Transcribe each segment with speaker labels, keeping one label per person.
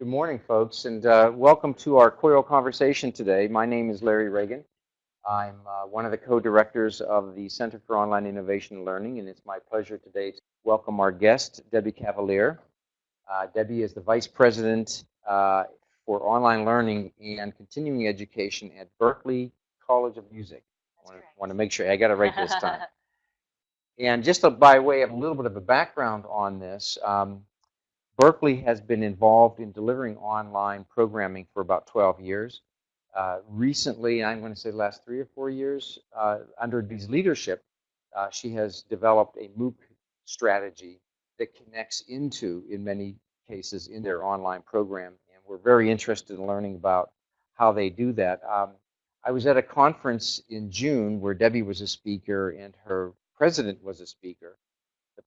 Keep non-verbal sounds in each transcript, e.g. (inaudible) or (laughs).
Speaker 1: Good morning, folks, and uh, welcome to our COIL conversation today. My name is Larry Ragan. I'm uh, one of the co-directors of the Center for Online Innovation and Learning, and it's my pleasure today to welcome our guest, Debbie Cavalier. Uh, Debbie is the Vice President uh, for Online Learning and Continuing Education at Berklee College of Music. I want to make sure, I got it right this (laughs) time. and just a, by way of a little bit of a background on this, um, Berklee has been involved in delivering online programming for about 12 years. Uh, recently, I'm going to say the last three or four years, uh, under Dee's leadership, uh, she has developed a MOOC strategy that connects into, in many cases, in their online program. And we're very interested in learning about how they do that. Um, I was at a conference in June where Debbie was a speaker and her president was a speaker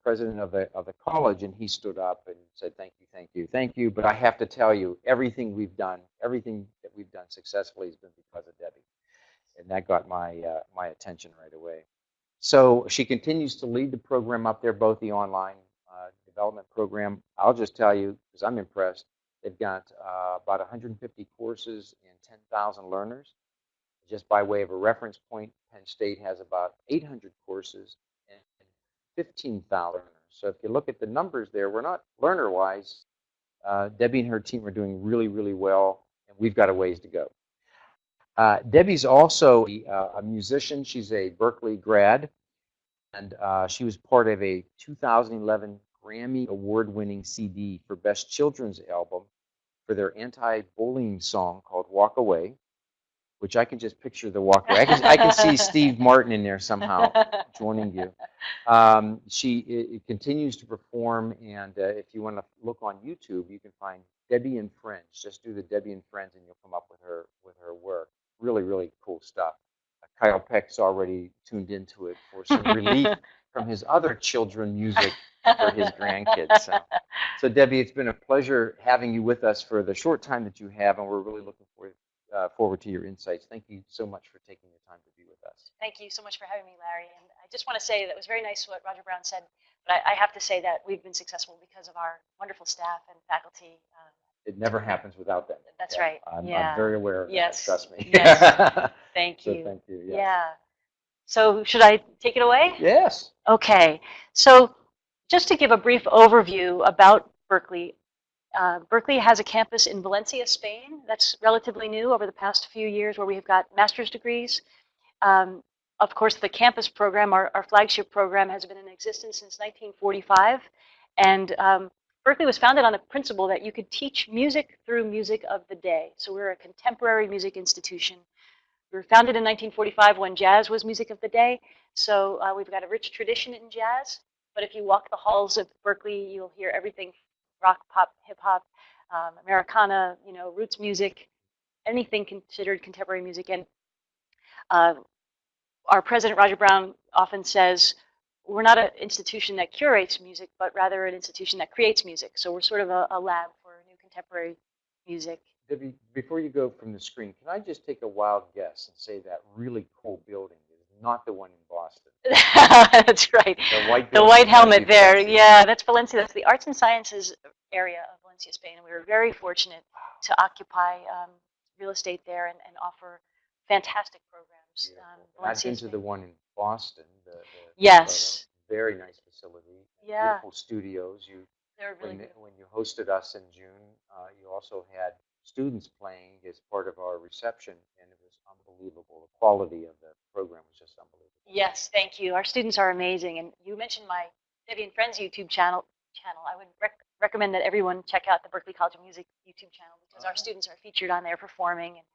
Speaker 1: president of the, of the college, and he stood up and said, thank you, thank you, thank you. But I have to tell you, everything we've done, everything that we've done successfully has been because of Debbie. And that got my, uh, my attention right away. So she continues to lead the program up there, both the online uh, development program. I'll just tell you, because I'm impressed, they've got uh, about 150 courses and 10,000 learners. Just by way of a reference point, Penn State has about 800 courses 15,000 learners. So if you look at the numbers there, we're not learner-wise. Uh, Debbie and her team are doing really, really well, and we've got a ways to go. Uh, Debbie's also uh, a musician. She's a Berklee grad, and uh, she was part of a 2011 Grammy Award-winning CD for Best Children's Album for their anti-bullying song called Walk Away which I can just picture the walkway. I can, I can see (laughs) Steve Martin in there somehow joining you. Um, she it, it continues to perform, and uh, if you want to look on YouTube, you can find Debbie and Friends. Just do the Debbie and Friends, and you'll come up with her with her work. Really, really cool stuff. Uh, Kyle Peck's already tuned into it for some relief (laughs) from his other children music for his grandkids. So. (laughs) so, Debbie, it's been a pleasure having you with us for the short time that you have, and we're really looking forward uh, forward to your insights. Thank you so much for taking the time to be with us.
Speaker 2: Thank you so much for having me, Larry. And I just want to say that was very nice what Roger Brown said, but I, I have to say that we've been successful because of our wonderful staff and faculty. Um,
Speaker 1: it never happens without them.
Speaker 2: That's yeah. right.
Speaker 1: I'm,
Speaker 2: yeah.
Speaker 1: I'm, very aware of
Speaker 2: yes.
Speaker 1: that. Trust me.
Speaker 2: Yes. (laughs) thank you.
Speaker 1: So thank you. Yes.
Speaker 2: Yeah. So should I take it away?
Speaker 1: Yes.
Speaker 2: Okay. So just to give a brief overview about Berklee, uh, Berklee has a campus in Valencia, Spain. That's relatively new over the past few years where we've got master's degrees. Um, of course, the campus program, our, our, flagship program, has been in existence since 1945. And um, Berklee was founded on the principle that you could teach music through music of the day. So we're a contemporary music institution. We were founded in 1945 when jazz was music of the day. So uh, we've got a rich tradition in jazz. But if you walk the halls of Berklee, you'll hear everything rock, pop, hip hop, um, Americana, you know, roots music, anything considered contemporary music. And uh, our president, Roger Brown, often says, we're not an institution that curates music, but rather an institution that creates music. So we're sort of a, a lab for new contemporary music.
Speaker 1: Debbie, before you go from the screen, can I just take a wild guess and say that really cool building not the one in Boston? (laughs)
Speaker 2: that's right.
Speaker 1: The white,
Speaker 2: the white helmet there. Yeah, that's Valencia. That's the arts and sciences area of Valencia, Spain. And we were very fortunate to occupy um, real estate there and, and offer fantastic programs. Um,
Speaker 1: I've been to the one in Boston. The, the,
Speaker 2: yes.
Speaker 1: The very nice facility.
Speaker 2: Yeah.
Speaker 1: Beautiful studios. You, They're
Speaker 2: really
Speaker 1: when, when you hosted us in June, uh, you also had students playing as part of our reception, and it was unbelievable. The quality of the program was just unbelievable.
Speaker 2: Yes, thank you. Our students are amazing. And you mentioned my Debbie and Friends YouTube channel. Channel. I would rec recommend that everyone check out the Berklee College of Music YouTube channel because our uh-huh. students are featured on there performing, and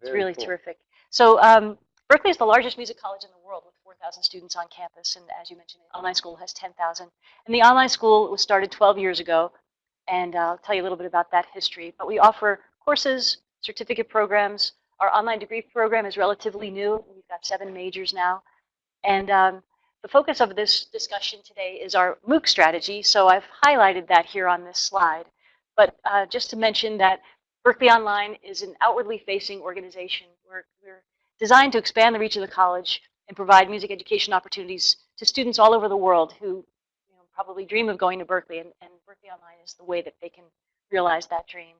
Speaker 2: it's really
Speaker 1: cool.
Speaker 2: terrific. So um, Berklee is the largest music college in the world with 4,000 students on campus, and as you mentioned, the online school has 10,000. And the online school was started 12 years ago, and I'll tell you a little bit about that history. But we offer courses, certificate programs, our online degree program is relatively new. We've got seven majors now. And um, the focus of this discussion today is our MOOC strategy. So I've highlighted that here on this slide. But uh, just to mention that Berklee Online is an outwardly facing organization. We're, we're designed to expand the reach of the college and provide music education opportunities to students all over the world who probably dream of going to Berklee, And, and Berklee Online is the way that they can realize that dream.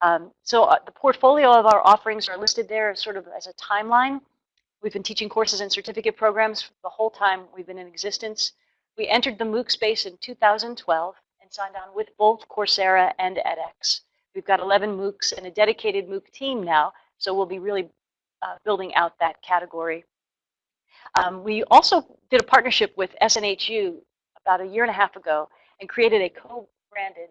Speaker 2: Um, so uh, the portfolio of our offerings are listed there sort of as a timeline. We've been teaching courses and certificate programs the whole time we've been in existence. We entered the MOOC space in 2012 and signed on with both Coursera and edX. We've got 11 MOOCs and a dedicated MOOC team now, so we'll be really uh, building out that category. Um, we also did a partnership with SNHU about a year and a half ago and created a co-branded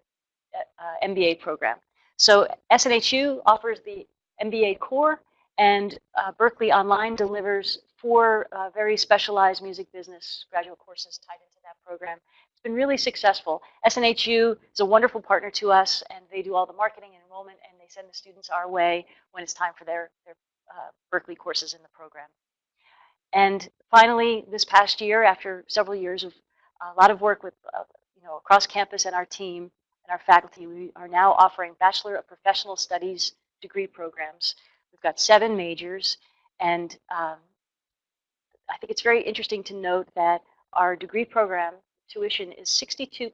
Speaker 2: uh, MBA program. So SNHU offers the MBA core and uh, Berklee Online delivers four uh, very specialized music business graduate courses tied into that program. It's been really successful. SNHU is a wonderful partner to us and they do all the marketing and enrollment and they send the students our way when it's time for their, their uh, Berklee courses in the program. And finally, this past year, after several years of a lot of work with, uh, you know, across campus and our team and our faculty, we are now offering Bachelor of Professional Studies degree programs. We've got seven majors, and um, I think it's very interesting to note that our degree program tuition is 62%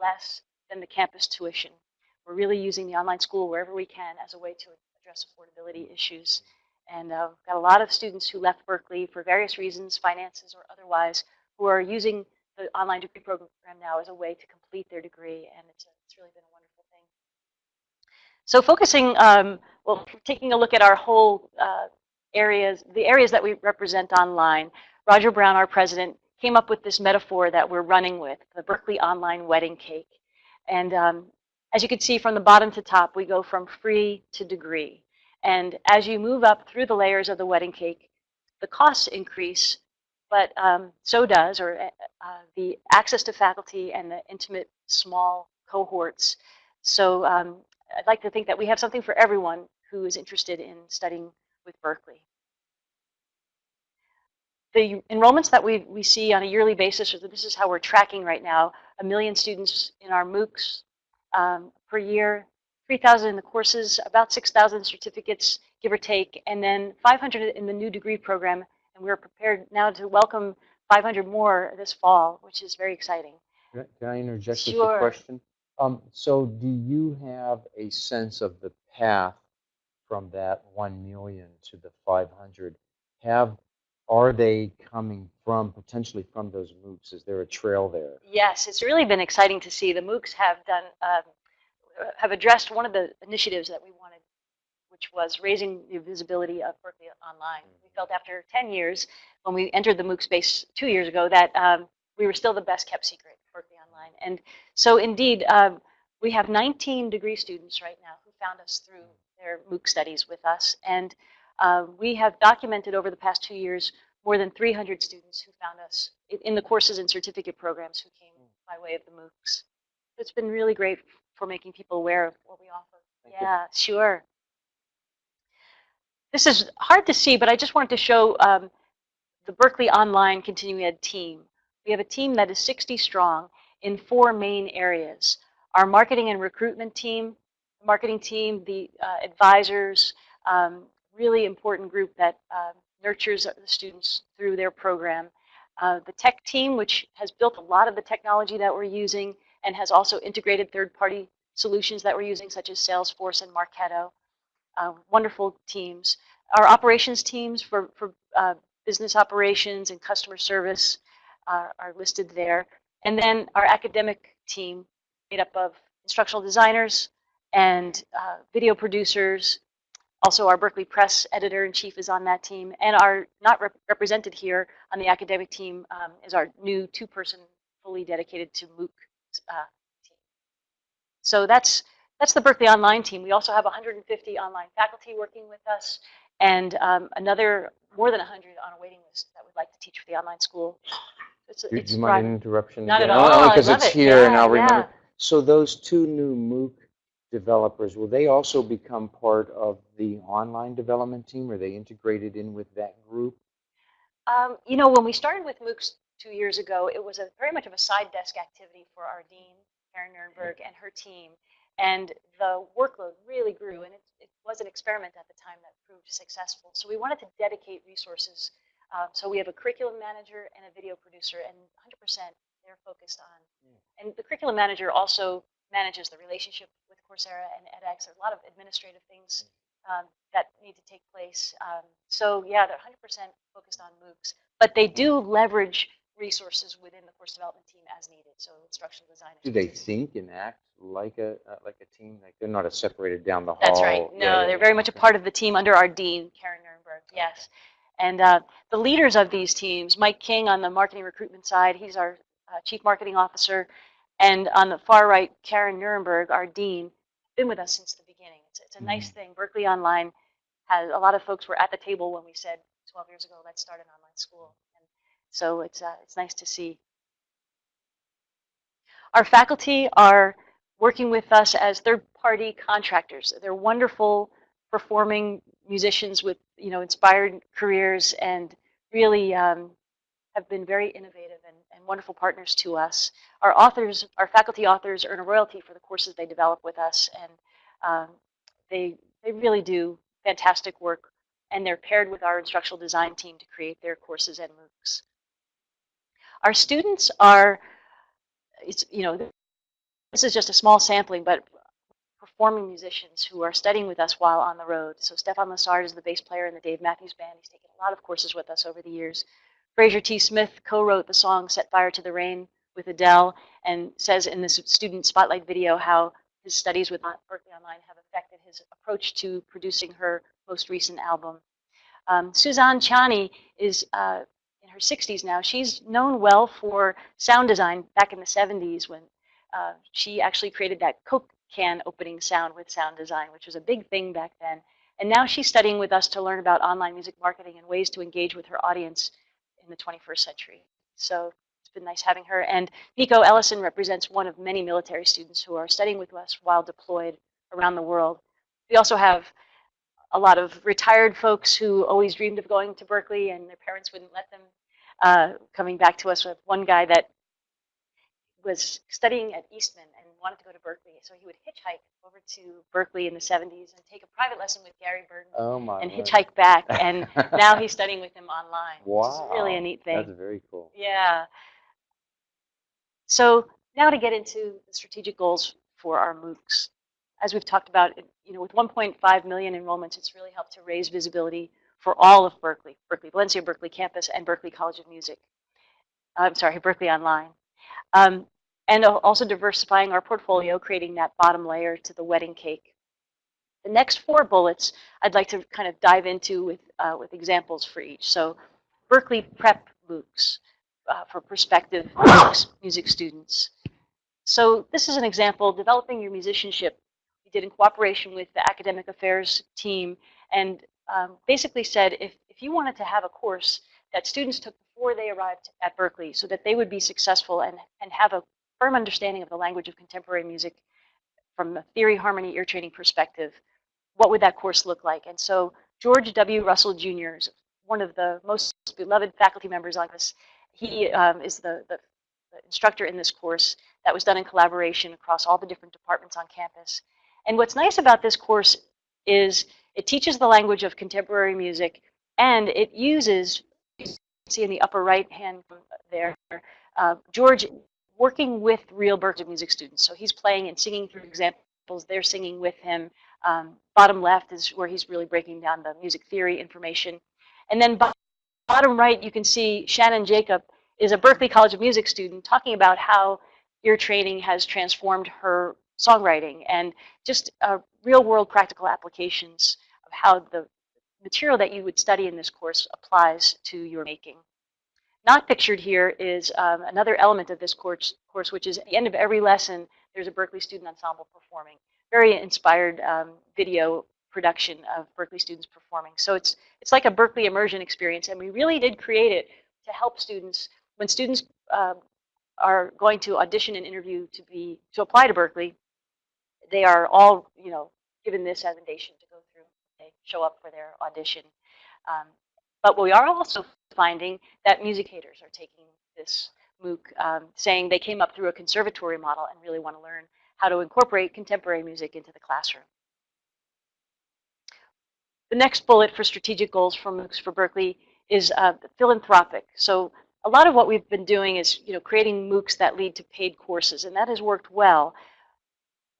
Speaker 2: less than the campus tuition. We're really using the online school wherever we can as a way to address affordability issues. And uh, got a lot of students who left Berklee for various reasons, finances or otherwise, who are using the online degree program now as a way to complete their degree, and it's, it's really been a wonderful thing. So focusing, um, well, taking a look at our whole uh, areas, the areas that we represent online, Roger Brown, our president, came up with this metaphor that we're running with, the Berklee Online Wedding Cake. And um, as you can see from the bottom to top, we go from free to degree. And as you move up through the layers of the wedding cake, the costs increase, but um, so does, or uh, uh, the access to faculty and the intimate small cohorts. So um, I'd like to think that we have something for everyone who is interested in studying with Berklee. The enrollments that we, we see on a yearly basis, or this is how we're tracking right now, a million students in our MOOCs um, per year, 3,000 in the courses, about 6,000 certificates, give or take, and then 500 in the new degree program. And we're prepared now to welcome 500 more this fall, which is very exciting.
Speaker 1: Can I- interject with a question? Um, so do you have a sense of the path from that 1 million to the 500? Have, are they coming from, potentially from those MOOCs? Is there a trail there?
Speaker 2: Yes, it's really been exciting to see. The MOOCs have done, um, have addressed one of the initiatives that we which was raising the visibility of Berklee Online. We felt after 10 years, when we entered the MOOC space two years ago, that um, we were still the best kept secret, Berklee Online. And so indeed, um, we have 19 degree students right now who found us through their MOOC studies with us. And uh, we have documented over the past two years more than 300 students who found us in- the courses and certificate programs who came by way of the MOOCs. It's been really great for making people aware of what we offer.
Speaker 1: Thank you.
Speaker 2: yeah, sure. This is hard to see, but I just wanted to show um, the Berklee Online Continuing Ed team. We have a team that is 60 strong in four main areas. Our marketing and recruitment team, marketing team, the uh, advisors, um, really important group that uh, nurtures the students through their program. Uh, the tech team, which has built a lot of the technology that we're using and has also integrated third-party solutions that we're using, such as Salesforce and Marketo. Uh, wonderful teams. Our operations teams for, for uh, business operations and customer service uh, are listed there. And then our academic team, made up of instructional designers and uh, video producers. Also, our Berklee Press editor-in-chief is on that team. And our, not rep represented here on the academic team, um, is our new two-person fully dedicated to MOOC uh, team. So that's, that's the Berklee Online team. We also have 150 online faculty working with us and um, another more than 100 on a waiting list that would like to teach for the online school. It's,
Speaker 1: Do
Speaker 2: it's
Speaker 1: you mind an interruption?
Speaker 2: Not
Speaker 1: again?
Speaker 2: at all.
Speaker 1: Because
Speaker 2: love
Speaker 1: it's
Speaker 2: it.
Speaker 1: here and I'll remember.
Speaker 2: yeah.
Speaker 1: So those two new MOOC developers, will they also become part of the online development team? Are they integrated in with that group?
Speaker 2: Um, you know, when we started with MOOCs two years ago, it was a very much of a side desk activity for our dean, Karen Nurnberg, and her team. And the workload really grew, and it, it was an experiment at the time that proved successful. So we wanted to dedicate resources. Um, so we have a curriculum manager and a video producer, and 100% they're focused on. And the curriculum manager also manages the relationship with Coursera and edX. There's a lot of administrative things um, that need to take place. Um, so yeah, they're 100% focused on MOOCs, but they do leverage resources within the course development team as needed. So instructional designers.
Speaker 1: Do they think and act like a uh, like a team? Like they're not a separated down the hall.
Speaker 2: That's right. No,
Speaker 1: Yeah,
Speaker 2: they're very much a part of the team under our dean, Karen Nurnberg. Yes. And uh, the leaders of these teams, Mike King on the marketing recruitment side, he's our uh, chief marketing officer. And on the far right, Karen Nurnberg, our dean, been with us since the beginning. It's, it's a nice thing. Berklee Online has a lot of folks were at the table when we said 12 years ago, let's start an online school. So it's, uh, it's nice to see. Our faculty are working with us as third-party contractors. They're wonderful performing musicians with you know inspired careers and really um, have been very innovative and, and wonderful partners to us. Our authors, our faculty authors earn a royalty for the courses they develop with us and um, they, they really do fantastic work and they're paired with our instructional design team to create their courses and MOOCs. Our students are, it's, you know, this is just a small sampling, but performing musicians who are studying with us while on the road. So Stefan Lessard is the bass player in the Dave Matthews Band. He's taken a lot of courses with us over the years. Fraser T. Smith co-wrote the song Set Fire to the Rain with Adele and says in this student spotlight video how his studies with Berklee Online have affected his approach to producing her most recent album. Um, Suzanne Ciani is uh, her 60s now. She's known well for sound design back in the 70s when uh, she actually created that Coke can opening sound with sound design, which was a big thing back then. And now she's studying with us to learn about online music marketing and ways to engage with her audience in the 21st century. So it's been nice having her. And Nico Ellison represents one of many military students who are studying with us while deployed around the world. We also have a lot of retired folks who always dreamed of going to Berklee and their parents wouldn't let them, uh, coming back to us with one guy that was studying at Eastman and wanted to go to Berklee. So he would hitchhike over to Berklee in the 70s and take a private lesson with Gary Burton
Speaker 1: Oh
Speaker 2: and
Speaker 1: word.
Speaker 2: hitchhike back. And (laughs) now he's studying with him online, which is really a neat thing.
Speaker 1: That's very cool.
Speaker 2: Yeah. So now to get into the strategic goals for our MOOCs. As we've talked about, you know, with 1.5 million enrollments, it's really helped to raise visibility for all of Berklee, Berklee Valencia, Berklee campus, and Berklee College of Music. I'm sorry, Berklee Online. Um, and also diversifying our portfolio, creating that bottom layer to the wedding cake. The next four bullets I'd like to kind of dive into with, uh, with examples for each. So Berklee Prep MOOCs uh, for prospective music- music students. So this is an example, developing your musicianship. We did in cooperation with the academic affairs team and um, basically said if, if you wanted to have a course that students took before they arrived at Berklee so that they would be successful and, and have a firm understanding of the language of contemporary music from a theory, harmony, ear training perspective, what would that course look like? And so George W. Russell Jr. is one of the most beloved faculty members on this. He um, is the, the, the instructor in this course that was done in collaboration across all the different departments on campus. And what's nice about this course is it teaches the language of contemporary music and it uses, you can see in the upper right hand there, uh, George working with real Berklee music students. So he's playing and singing through examples, they're singing with him. Um, bottom left is where he's really breaking down the music theory information. And then bottom right, you can see Shannon Jacob is a Berklee College of Music student talking about how ear training has transformed her songwriting and just uh, real world practical applications of how the material that you would study in this course applies to your making. Not pictured here is um, another element of this course, course, which is at the end of every lesson, there's a Berklee Student Ensemble performing. Very inspired um, video production of Berklee students performing. So it's, it's like a Berklee immersion experience, and we really did create it to help students. When students uh, are going to audition and interview to be to apply to Berklee, they are all you know given this as invitation to show up for their audition. Um, but we are also finding that music haters are taking this MOOC, um, saying they came up through a conservatory model and really want to learn how to incorporate contemporary music into the classroom. The next bullet for strategic goals for MOOCs for Berklee is uh, philanthropic. So a lot of what we've been doing is you know, creating MOOCs that lead to paid courses, and that has worked well.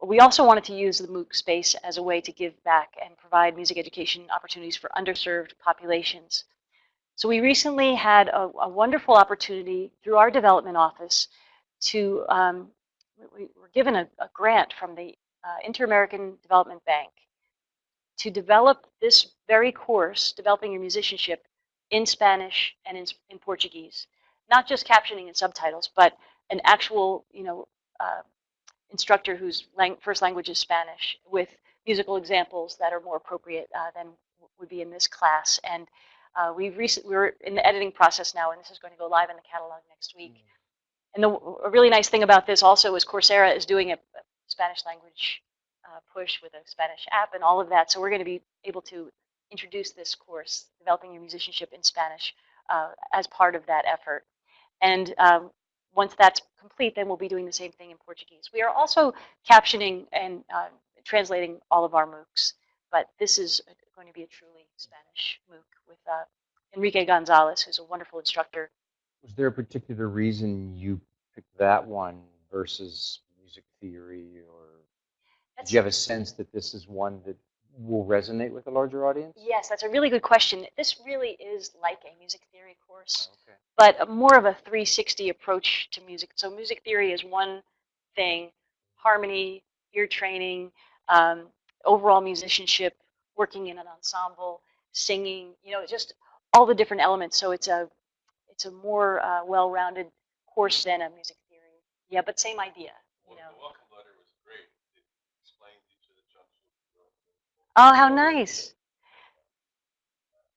Speaker 2: We also wanted to use the MOOC space as a way to give back and provide music education opportunities for underserved populations. So we recently had a, a wonderful opportunity through our development office to, um, we were given a, a grant from the uh, Inter-American Development Bank to develop this very course, Developing Your Musicianship, in Spanish and in, in Portuguese. Not just captioning and subtitles, but an actual, you know, uh, instructor whose lang first language is Spanish with musical examples that are more appropriate uh, than would be in this class. And uh, we've recently, we're in the editing process now, and this is going to go live in the catalog next week. Mm. And the a really nice thing about this also is Coursera is doing a Spanish language uh, push with a Spanish app and all of that. So we're going to be able to introduce this course, Developing Your Musicianship in Spanish, uh, as part of that effort. And um, once that's complete, then we'll be doing the same thing in Portuguese. We are also captioning and uh, translating all of our MOOCs, but this is going to be a truly Spanish MOOC with uh, Enrique Gonzalez, who's a wonderful instructor.
Speaker 1: Was there a particular reason you picked that one versus music theory, or That's, do you have a sense that this is one that will resonate with a larger audience?
Speaker 2: Yes, that's a really good question. This really is like a music theory course, okay. But more of a 360 approach to music. So music theory is one thing, harmony, ear training, um, overall musicianship, working in an ensemble, singing, you know, just all the different elements. So it's a it's a more uh, well-rounded course than a music theory. Yeah, but same idea. You know. Oh, how nice.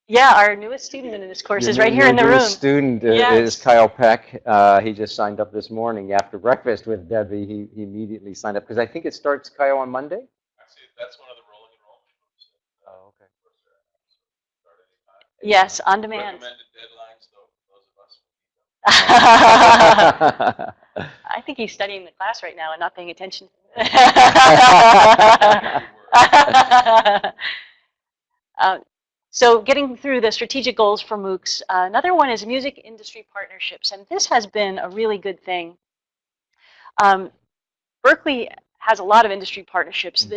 Speaker 2: Yeah, our newest student in this course
Speaker 1: your,
Speaker 2: is right here in the room.
Speaker 1: student uh, yes. is Kyle Peck. Uh, he just signed up this morning after breakfast with Debbie. He, he immediately signed up because I think it starts, Kyle, on Monday?
Speaker 3: Actually, that's one of the rolling enrollment
Speaker 1: Oh, okay.
Speaker 2: Yes, on demand.
Speaker 3: Recommended deadlines, though,
Speaker 2: those of us. (laughs) I think he's studying the class right now and not paying attention. (laughs) uh, (laughs) so getting through the strategic goals for MOOCs, uh, another one is music industry partnerships, and this has been a really good thing. Um, Berklee has a lot of industry partnerships.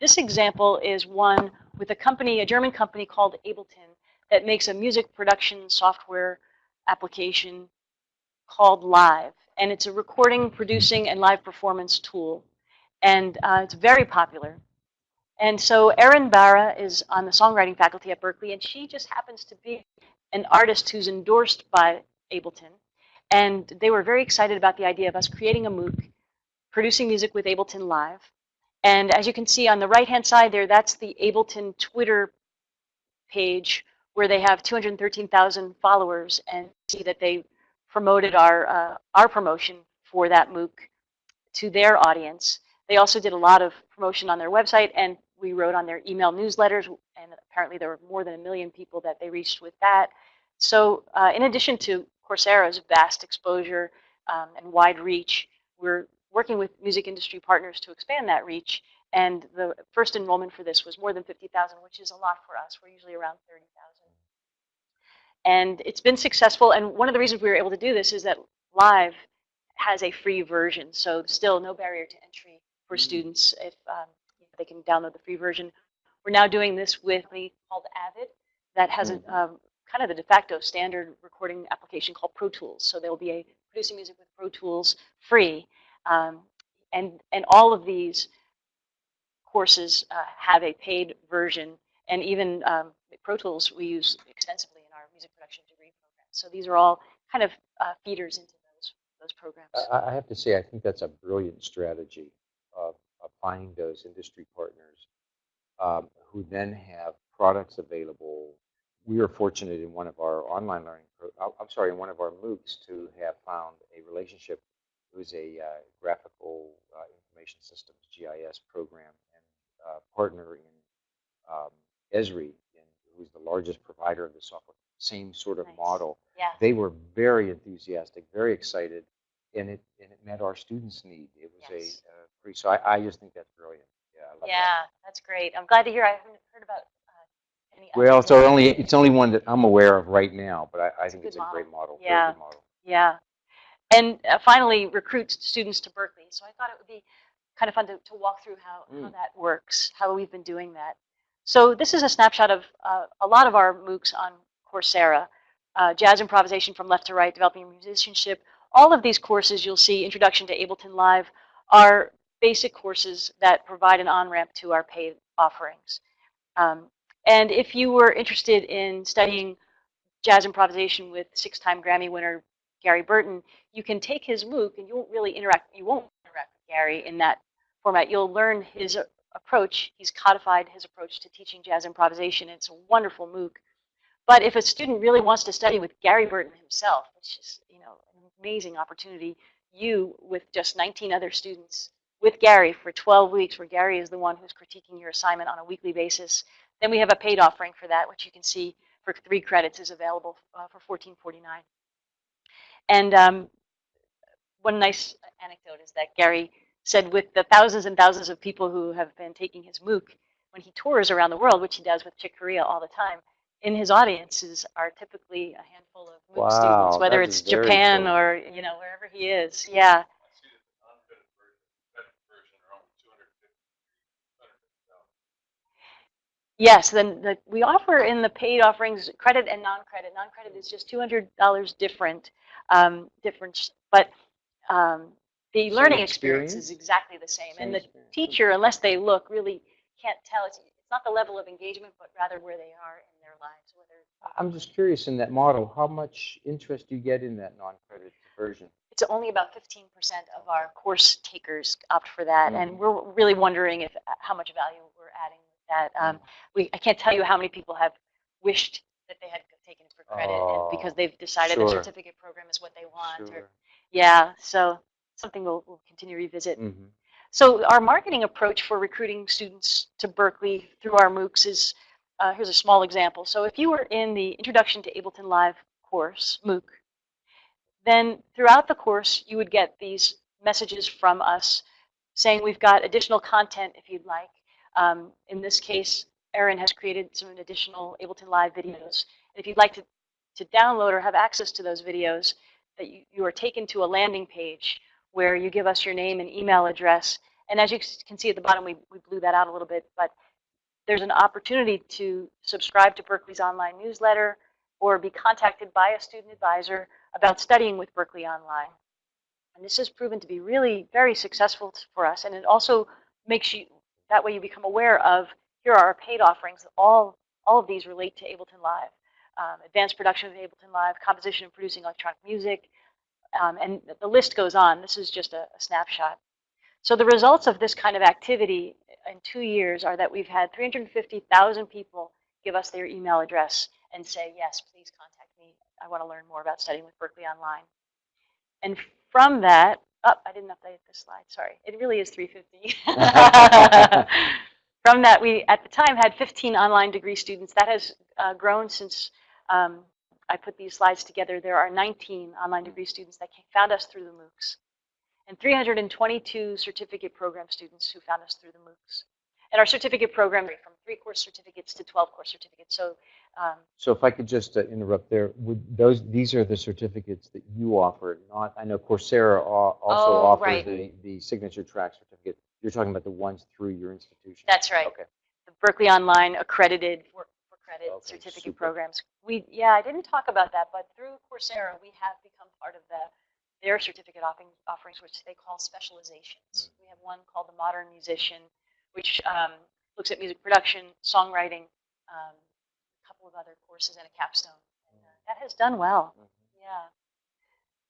Speaker 2: This example is one with a company, a German company called Ableton, that makes a music production software application called Live. And it's a recording, producing, and live performance tool. And uh, it's very popular. And so Erin Barra is on the songwriting faculty at Berklee, and she just happens to be an artist who's endorsed by Ableton. And they were very excited about the idea of us creating a MOOC, producing music with Ableton Live. And as you can see on the right-hand side there, that's the Ableton Twitter page where they have 213,000 followers and see that they promoted our, uh, our promotion for that MOOC to their audience. They also did a lot of promotion on their website, and we wrote on their email newsletters, and apparently there were more than a million people that they reached with that. So uh, in addition to Coursera's vast exposure um, and wide reach, we're working with music industry partners to expand that reach. And the first enrollment for this was more than 50,000, which is a lot for us. We're usually around 30,000. And it's been successful. And one of the reasons we were able to do this is that Live has a free version. So still no barrier to entry for students if um, they can download the free version. We're now doing this with a called Avid that has a mm-hmm. um, kind of the de facto standard recording application called Pro Tools. So there will be a producing music with Pro Tools free. Um, and, and all of these courses uh, have a paid version. And even um, Pro Tools we use extensively in our music production degree program. So these are all kind of uh, feeders into those, those programs.
Speaker 1: I, I have to say, I think that's a brilliant strategy of those industry partners um, who then have products available. We are fortunate in one of our online learning, uh, I'm sorry, in one of our MOOCs to have found a relationship who's a uh, graphical uh, information systems GIS program and uh, partner in um, Esri, in, who's the largest provider of the software. Same sort of
Speaker 2: nice.
Speaker 1: model.
Speaker 2: Yeah.
Speaker 1: They were very enthusiastic, very excited, and it and it met our students' need. It was yes. a uh, free. So I, I just think that's brilliant. Yeah.
Speaker 2: yeah, that. that's great. I'm glad to hear. I haven't heard about uh, any.
Speaker 1: Well, it's only it's only one that I'm aware of right now, but I, I think it's a model. great model.
Speaker 2: Yeah.
Speaker 1: Model.
Speaker 2: Yeah. And uh, finally, recruit students to Berklee. So I thought it would be kind of fun to, to walk through how, how
Speaker 1: Mm.
Speaker 2: that works, how we've been doing that. So this is a snapshot of uh, a lot of our MOOCs on Coursera. Uh, jazz improvisation from left to right, developing musicianship. All of these courses you'll see, Introduction to Ableton Live, are basic courses that provide an on-ramp to our paid offerings. Um, and if you were interested in studying jazz improvisation with six-time Grammy winner Gary Burton, you can take his MOOC and you won't really interact, you won't interact with Gary in that format. You'll learn his approach. He's codified his approach to teaching jazz improvisation. It's a wonderful MOOC. But if a student really wants to study with Gary Burton himself, which is you know an amazing opportunity, you with just 19 other students with Gary for 12 weeks, where Gary is the one who's critiquing your assignment on a weekly basis. Then we have a paid offering for that, which you can see for three credits is available uh, for 14.49. And um, one nice anecdote is that Gary said with the thousands and thousands of people who have been taking his MOOC, when he tours around the world, which he does with Chick Corea all the time, in his audiences are typically a handful of MOOC
Speaker 1: Wow,
Speaker 2: students, whether it's Japan
Speaker 1: cool.
Speaker 2: or you know wherever he is. Yeah,
Speaker 3: I see that the non-credit version, credit version are only two hundred fifty, two hundred fifty dollars.
Speaker 2: Yes. Then the, we offer in the paid offerings credit and non-credit. Non-credit is just two hundred dollars different, um, different, but um, the
Speaker 1: Same
Speaker 2: learning experience
Speaker 1: experience?
Speaker 2: is exactly the same.
Speaker 1: Same
Speaker 2: and the
Speaker 1: experience,
Speaker 2: teacher, unless they look, really can't tell. It's, it's not the level of engagement, but rather where they are in their lives. Whether
Speaker 1: I'm just curious in that model, how much interest do you get in that non-credit version?
Speaker 2: it's only about 15% of our course takers opt for that,
Speaker 1: Mhm.
Speaker 2: and we're really wondering if how much value we're adding that. Um, we I can't tell you how many people have wished that they had taken it for credit, and because
Speaker 1: Oh,
Speaker 2: they've decided the certificate program is what they want. Or, yeah, so something we'll, we'll continue to revisit.
Speaker 1: Mhm.
Speaker 2: So our marketing approach for recruiting students to Berklee through our MOOCs is, uh, here's a small example. So if you were in the Introduction to Ableton Live course, MOOC, then throughout the course, you would get these messages from us saying we've got additional content if you'd like. Um, in this case, Erin has created some additional Ableton Live videos. And if you'd like to, to download or have access to those videos, that you, you are taken to a landing page where you give us your name and email address. And as you can see at the bottom, we, we blew that out a little bit, but there's an opportunity to subscribe to Berklee's online newsletter or be contacted by a student advisor about studying with Berklee Online. And this has proven to be really very successful for us. And it also makes you, that way you become aware of, here are our paid offerings. All, all of these relate to Ableton Live. Um, advanced production of Ableton Live, composition and producing electronic music, um, and the list goes on. This is just a, a snapshot. So the results of this kind of activity in two years are that we've had 350,000 people give us their email address and say, yes, please contact me. I want to learn more about studying with Berklee Online. And from that, oh, I didn't update this slide, sorry. It really is 350. (laughs) from that, we at the time had 15 online degree students. That has uh, grown since um, I put these slides together. There are 19 online degree students that came, found us through the MOOCs and 322 certificate program students who found us through the MOOCs. And our certificate program range from three course certificates to 12 course certificates. So um,
Speaker 1: So if I could just uh, interrupt there, would those, these are the certificates that you offer, not, I know Coursera also
Speaker 2: Oh,
Speaker 1: offers
Speaker 2: right.
Speaker 1: the, the signature track certificate. You're talking about the ones through your institution.
Speaker 2: that's right.
Speaker 1: Okay.
Speaker 2: The Berklee Online accredited for, for credit
Speaker 1: Okay,
Speaker 2: certificate
Speaker 1: super.
Speaker 2: programs. We yeah, I didn't talk about that, but through Coursera, we have become part of the their certificate offerings, which they call specializations. We have one called the Modern Musician, which um, looks at music production, songwriting, um, a couple of other courses, and a capstone. And, uh, that has done well.
Speaker 1: Mhm.
Speaker 2: Yeah.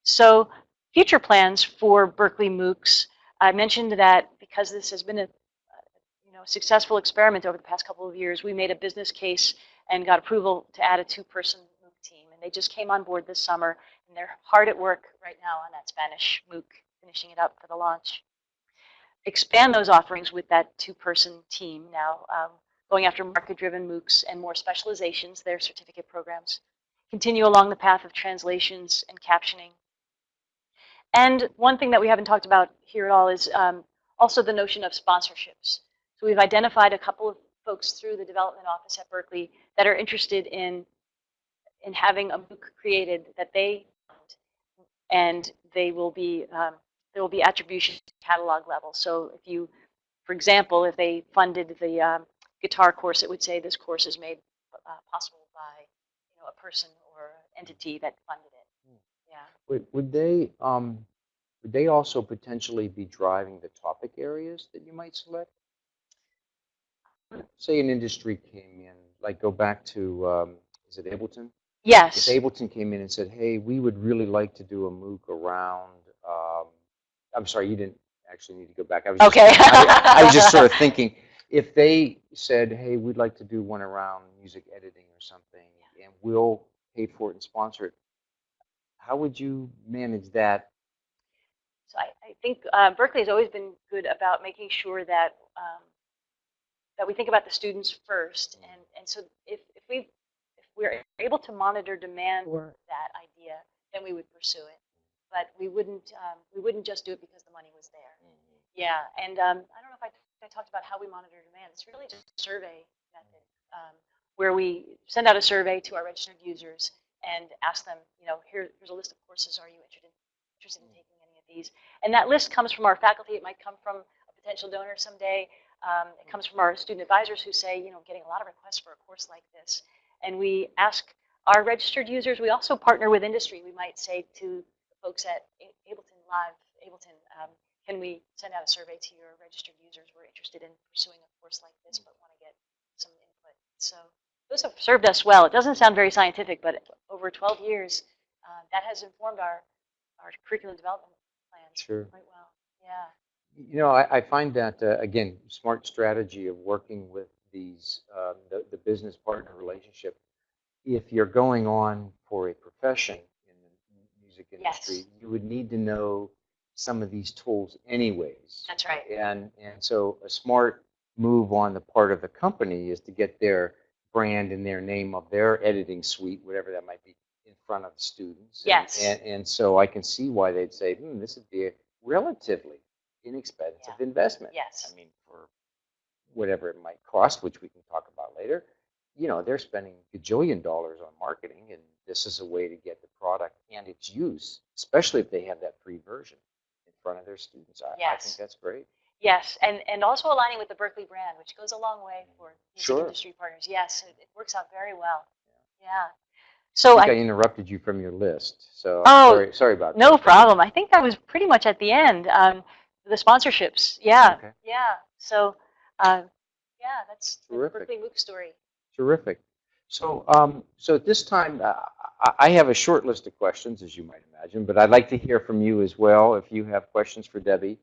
Speaker 2: So future plans for Berklee MOOCs. I mentioned that because this has been a you know successful experiment over the past couple of years, we made a business case and got approval to add a two-person MOOC team. And they just came on board this summer, and they're hard at work right now on that Spanish MOOC, finishing it up for the launch. Expand those offerings with that two-person team now, um, going after market-driven MOOCs and more specializations, their certificate programs continue along the path of translations and captioning. And one thing that we haven't talked about here at all is um, also the notion of sponsorships. So we've identified a couple of folks through the development office at Berklee that are interested in, in having a MOOC created that they and they will be um, there will be attribution to catalog level. So if you, for example, if they funded the um, guitar course, it would say this course is made uh, possible by you know, a person or entity that funded it.
Speaker 1: Hmm.
Speaker 2: Yeah.
Speaker 1: Would, would they, um, would they also potentially be driving the topic areas that you might select? Say an industry came in, like go back to, um, is it Ableton?
Speaker 2: Yes.
Speaker 1: If Ableton came in and said, hey, we would really like to do a MOOC around, um, I'm sorry, you didn't actually need to go back. I was just-
Speaker 2: Okay.
Speaker 1: I, I was just sort of (laughs) thinking, if they said, hey, we'd like to do one around music editing or something, and we'll pay for it and sponsor it, how would you manage that?
Speaker 2: So I, I think uh, Berklee has always been good about making sure that um, that we think about the students first, and and so if if we if we're able to monitor demand for that idea, then we would pursue it. But we wouldn't um, we wouldn't just do it because the money was there. Yeah, and um, I don't know if I, I talked about how we monitor demand. It's really just a survey method um, where we send out a survey to our registered users and ask them, you know, here, here's a list of courses. Are you interested in, interested in taking any of these? And that list comes from our faculty. It might come from a potential donor someday. Um, it comes from our student advisors who say, you know, getting a lot of requests for a course like this. And we ask our registered users. We also partner with industry. We might say to folks at Ableton Live, Ableton, um, can we send out a survey to your registered users? We're interested in pursuing a course like this, but want to get some input. So those have served us well. It doesn't sound very scientific, but over 12 years, uh, that has informed our, our curriculum development plans
Speaker 1: Sure.
Speaker 2: quite well. Yeah.
Speaker 1: You know, I, I find that, uh, again, smart strategy of working with these, um, the, the business partner relationship. If you're going on for a profession in the music industry,
Speaker 2: Yes.
Speaker 1: you would need to know some of these tools anyways.
Speaker 2: That's right.
Speaker 1: And, and so a smart move on the part of the company is to get their brand and their name of their editing suite, whatever that might be, in front of the students. And-
Speaker 2: Yes.
Speaker 1: And, and so I can see why they'd say, hmm, this would be a relatively inexpensive investment.
Speaker 2: Yes.
Speaker 1: I mean, for whatever it might cost, which we can talk about later, you know, they're spending a gajillion dollars on marketing, and this is a way to get the product and its use, especially if they have that free version in front of their students. I, I think that's great.
Speaker 2: Yes, and, and also aligning with the Berklee brand, which goes a long way for
Speaker 1: Sure.
Speaker 2: industry partners. Yes, it, it works out very well. Yeah. So
Speaker 1: I think I
Speaker 2: I,
Speaker 1: interrupted you from your list, so
Speaker 2: Oh,
Speaker 1: sorry, sorry about
Speaker 2: no
Speaker 1: that.
Speaker 2: No problem. I think I was pretty much at the end. Um, the sponsorships. Yeah.
Speaker 1: Okay.
Speaker 2: Yeah. So, uh, yeah, that's the
Speaker 1: Terrific.
Speaker 2: Berklee MOOC story.
Speaker 1: Terrific. So, um, so at this time, uh, I- have a short list of questions, as you might imagine, but I'd like to hear from you as well if you have questions for Debbie.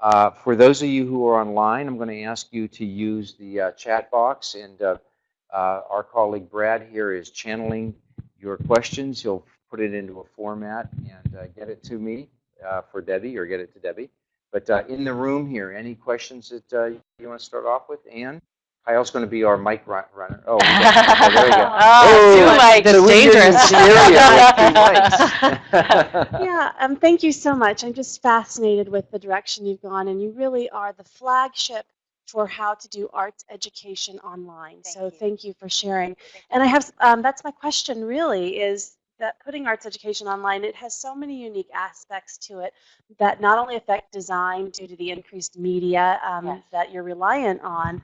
Speaker 1: Uh, for those of you who are online, I'm going to ask you to use the uh, chat box, and uh, uh, our colleague Brad here is channeling your questions. He'll put it into a format and uh, get it to me uh, for Debbie, or get it to Debbie. But in the room here, any questions that you want to start off with? Anne? Kyle's going to be our mic run- runner. Oh, we (laughs) oh, there we go. (laughs)
Speaker 2: Oh, two mics.
Speaker 1: so
Speaker 2: Dangerous.
Speaker 1: serious with two mics. (laughs)
Speaker 4: Yeah, um, thank you so much. I'm just fascinated with the direction you've gone, and you really are the flagship for how to do arts education online.
Speaker 2: Thank
Speaker 4: so
Speaker 2: you.
Speaker 4: thank you for sharing. And I have, um, that's my question really, is that putting arts education online, it has so many unique aspects to it that not only affect design due to the increased media um,
Speaker 2: Yes.
Speaker 4: that you're reliant on,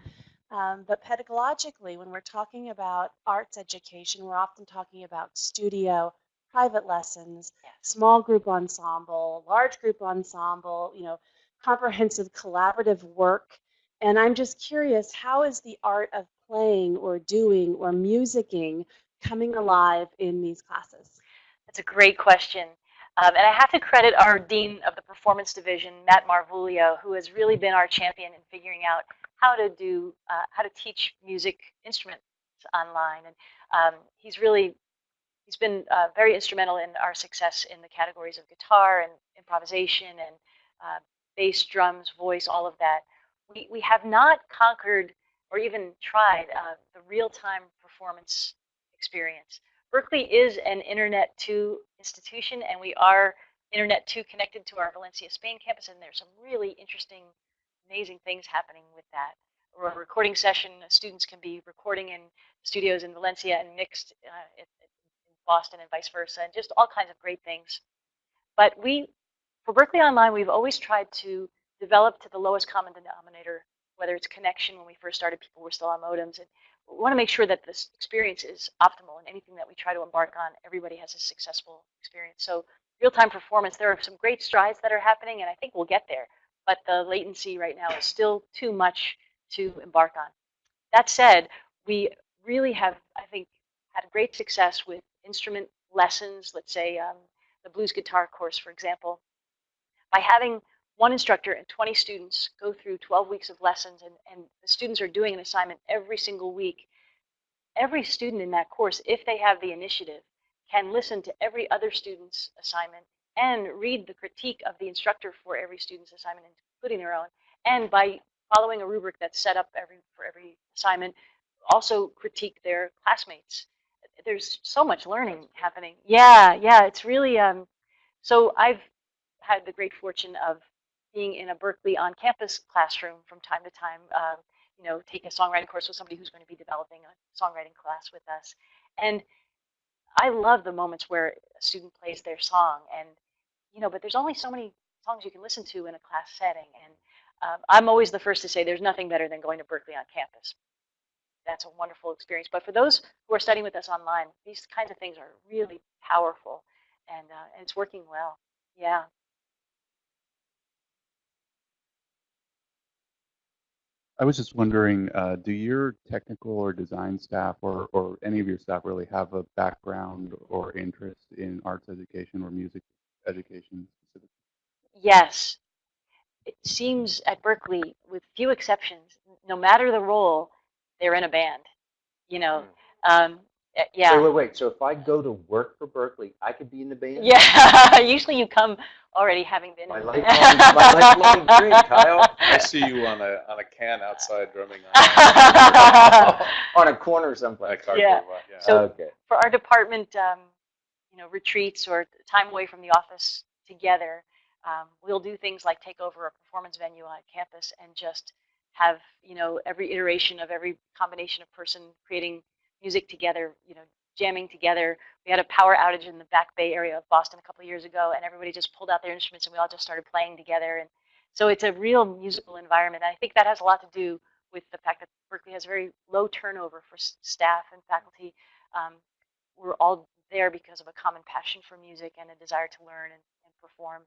Speaker 4: um, but pedagogically, when we're talking about arts education, we're often talking about studio, private lessons, small group ensemble, large group ensemble, you know, comprehensive collaborative work. And I'm just curious, how is the art of playing or doing or musicking coming alive in these classes?
Speaker 2: That's a great question. Um, and I have to credit our Dean of the Performance Division, Matt Marvuglio, who has really been our champion in figuring out how to do, uh, how to teach music instruments online. And um, he's really, he's been uh, very instrumental in our success in the categories of guitar and improvisation and uh, bass, drums, voice, all of that. We, we have not conquered or even tried uh, the real-time performance experience. Berklee is an Internet 2 institution, and we are Internet 2 connected to our Valencia, Spain campus, and there's some really interesting, amazing things happening with that. Or a recording session, uh, students can be recording in studios in Valencia and mixed uh, in Boston and vice versa, and just all kinds of great things. But we for Berklee Online, we've always tried to develop to the lowest common denominator, whether it's connection when we first started, people were still on modems. And want to make sure that this experience is optimal and anything that we try to embark on, everybody has a successful experience. So real-time performance, there are some great strides that are happening, and I think we'll get there. But the latency right now is still too much to embark on. That said, we really have, I think, had great success with instrument lessons, let's say um, the blues guitar course, for example, by having one instructor and 20 students go through 12 weeks of lessons and, and the students are doing an assignment every single week. Every student in that course, if they have the initiative, can listen to every other student's assignment and read the critique of the instructor for every student's assignment, including their own. And by following a rubric that's set up every for every assignment, also critique their classmates. There's so much learning happening. Yeah, yeah, it's really, um, so I've had the great fortune of being in a Berklee on-campus classroom from time to time, uh, you know, take a songwriting course with somebody who's going to be developing a songwriting class with us. And I love the moments where a student plays their song and, you know, but there's only so many songs you can listen to in a class setting. And um, I'm always the first to say there's nothing better than going to Berklee on campus. That's a wonderful experience. But for those who are studying with us online, these kinds of things are really powerful and, uh, and it's working well. Yeah.
Speaker 5: I was just wondering, uh, do your technical or design staff or, or any of your staff really have a background or interest in arts education or music education specifically?
Speaker 2: Yes. It seems at Berklee, with few exceptions, no matter the role, they're in a band. You know, um, eh, yeah.
Speaker 1: Wait, wait, wait. So if I go to work for Berklee, I could be in the band?
Speaker 2: Yeah, (laughs) usually you come already having been.
Speaker 1: My lifelong, (laughs) my lifelong dream, Kyle.
Speaker 3: I see you on a, on a can outside drumming on (laughs)
Speaker 1: On a corner
Speaker 3: a
Speaker 1: someplace.
Speaker 3: cardboard
Speaker 2: Yeah.
Speaker 3: box, yeah.
Speaker 2: So-
Speaker 1: Okay.
Speaker 2: For our department, um, you know, retreats or time away from the office together, um, we'll do things like take over a performance venue on campus and just have, you know, every iteration of every combination of person creating music together, you know, jamming together. We had a power outage in the back bay area of Boston a couple of years ago, and everybody just pulled out their instruments and we all just started playing together. And so it's a real musical environment. And I think that has a lot to do with the fact that Berklee has very low turnover for staff and faculty. Um, we're all there because of a common passion for music and a desire to learn and, and perform.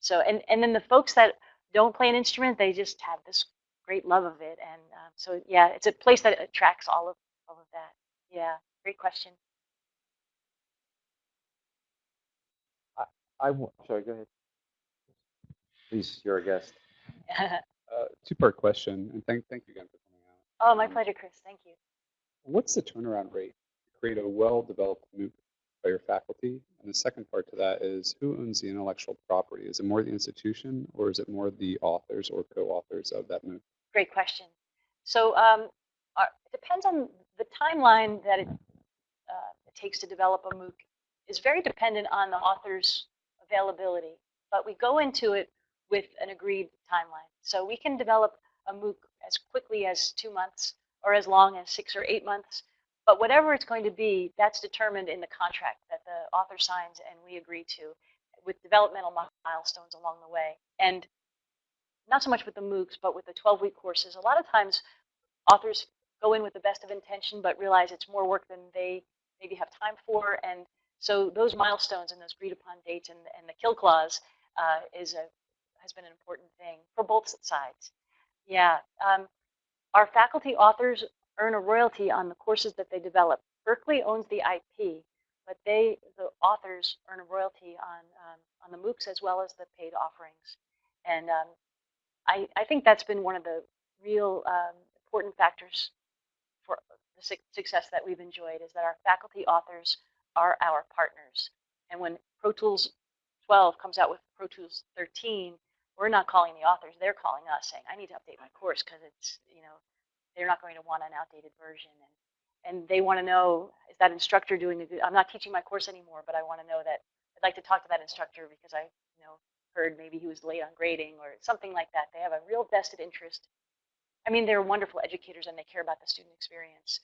Speaker 2: So, and, and then the folks that don't play an instrument, they just have this great love of it. And um, so, yeah, it's a place that attracts all of, all of that. Yeah, great question.
Speaker 1: I w- sorry, go ahead. Please, you're a guest. (laughs)
Speaker 5: Uh, two-part question, and thank, thank you again for coming out.
Speaker 2: oh, my pleasure, Chris. Thank you.
Speaker 5: What's the turnaround rate to create a well-developed MOOC by your faculty? And the second part to that is, who owns the intellectual property? Is it more the institution, or is it more the authors or co-authors of that MOOC?
Speaker 2: Great question. So um, our, it depends on the timeline that it, uh, it takes to develop a MOOC is very dependent on the author's availability. But we go into it with an agreed timeline. So we can develop a MOOC as quickly as two months or as long as six or eight months. But whatever it's going to be, that's determined in the contract that the author signs and we agree to with developmental milestones along the way. And not so much with the MOOCs, but with the 12-week courses. A lot of times, authors go in with the best of intention, but realize it's more work than they maybe have time for. And so those milestones and those agreed-upon dates and, and the kill clause uh, is a has been an important thing for both sides. Yeah, um, our faculty authors earn a royalty on the courses that they develop. Berklee owns the IP, but they, the authors, earn a royalty on um, on the MOOCs as well as the paid offerings. And um, I, I think that's been one of the real um, important factors for the suc- success that we've enjoyed is that our faculty authors are our partners. And when Pro Tools 12 comes out with Pro Tools 13, we're not calling the authors, they're calling us saying, I need to update my course because it's, you know, they're not going to want an outdated version. And, and they want to know, is that instructor doing a good, I'm not teaching my course anymore, but I want to know that, I'd like to talk to that instructor because I, you know, heard maybe he was late on grading or something like that. They have a real vested interest. I mean, they're wonderful educators and they care about the student experience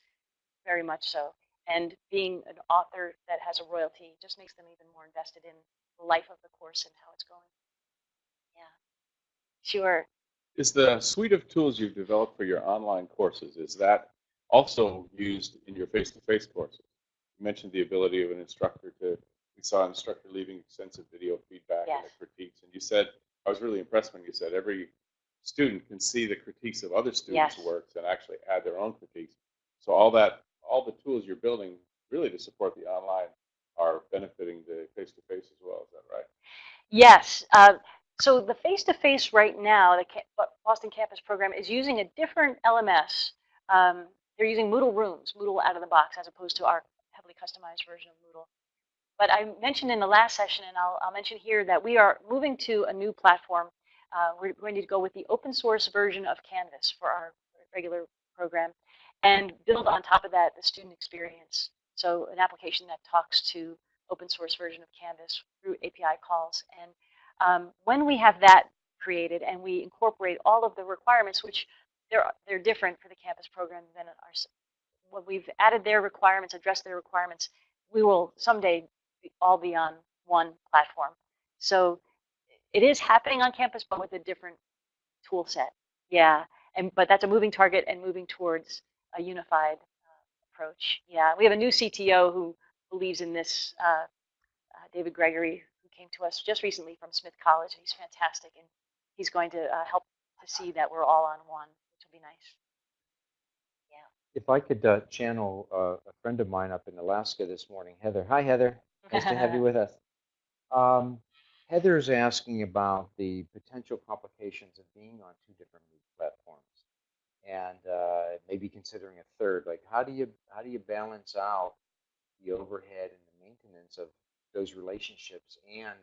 Speaker 2: very much so. And being an author that has a royalty just makes them even more invested in the life of the course and how it's going. Yeah, sure.
Speaker 3: Is the suite of tools you've developed for your online courses, is that also used in your face-to-face courses? You mentioned the ability of an instructor to, we saw an instructor leaving extensive video feedback and critiques. And you said, I was really impressed when you said every student can see the critiques of other students'
Speaker 2: Yes.
Speaker 3: works and actually add their own critiques. So all that, all the tools you're building really to support the online are benefiting the face-to-face as well, is that right?
Speaker 2: Yes. Uh, so the face-to-face right now, the Boston Campus program is using a different LMS. Um, they're using Moodle Rooms, Moodle out of the box, as opposed to our heavily customized version of Moodle. But I mentioned in the last session, and I'll, I'll mention here, that we are moving to a new platform. Uh, we're going to go with the open source version of Canvas for our regular program and build on top of that the student experience. So an application that talks to open source version of Canvas through API calls. And um, when we have that created and we incorporate all of the requirements, which they're, they're different for the campus program than ours, when we've added their requirements, addressed their requirements, we will someday all be on one platform. So it is happening on campus, but with a different tool set. Yeah, and but that's a moving target and moving towards a unified uh, approach. Yeah, we have a new CTO who believes in this, uh, uh, David Gregory, who came to us just recently from Smith College. and He's fantastic, and he's going to uh, help to see that we're all on one, which will be nice. Yeah.
Speaker 1: If I could uh, channel uh, a friend of mine up in Alaska this morning, Heather. Hi, Heather. Nice to have you (laughs) with us. Um, Heather's asking about the potential complications of being on two different platforms, and uh, maybe considering a third. Like, how do you how do you balance out the overhead and the maintenance of those relationships and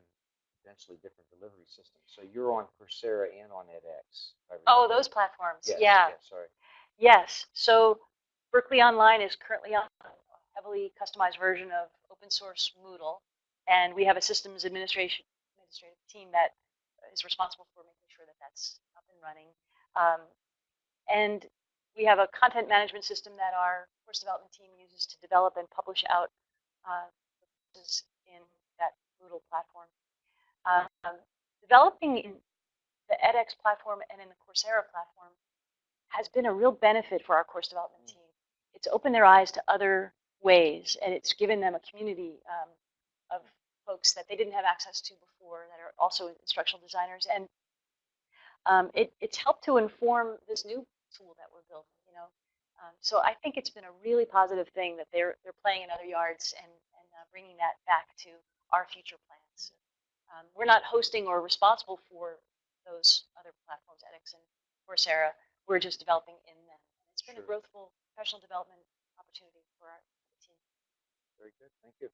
Speaker 1: potentially different delivery systems? So you're on Coursera and on edX.
Speaker 2: Oh, those platforms.
Speaker 1: Yes,
Speaker 2: yeah.
Speaker 1: yes, sorry.
Speaker 2: Yes. So Berklee Online is currently on a heavily customized version of open source Moodle, and we have a systems administration administrative team that is responsible for making sure that that's up and running. Um, and we have a content management system that our course development team uses to develop and publish out uh, courses in that Moodle platform. Um, developing in the edX platform and in the Coursera platform has been a real benefit for our course development team. It's opened their eyes to other ways, and it's given them a community um, of folks that they didn't have access to before that are also instructional designers. And um, it, it's helped to inform this new tool that we're building, you know. Um, so I think it's been a really positive thing that they're, they're playing in other yards and, and uh, bringing that back to our future plans. Um, we're not hosting or responsible for those other platforms, edX and Coursera. We're just developing in them. It's been a growthful professional development opportunity for our team.
Speaker 1: Very good. Thank you.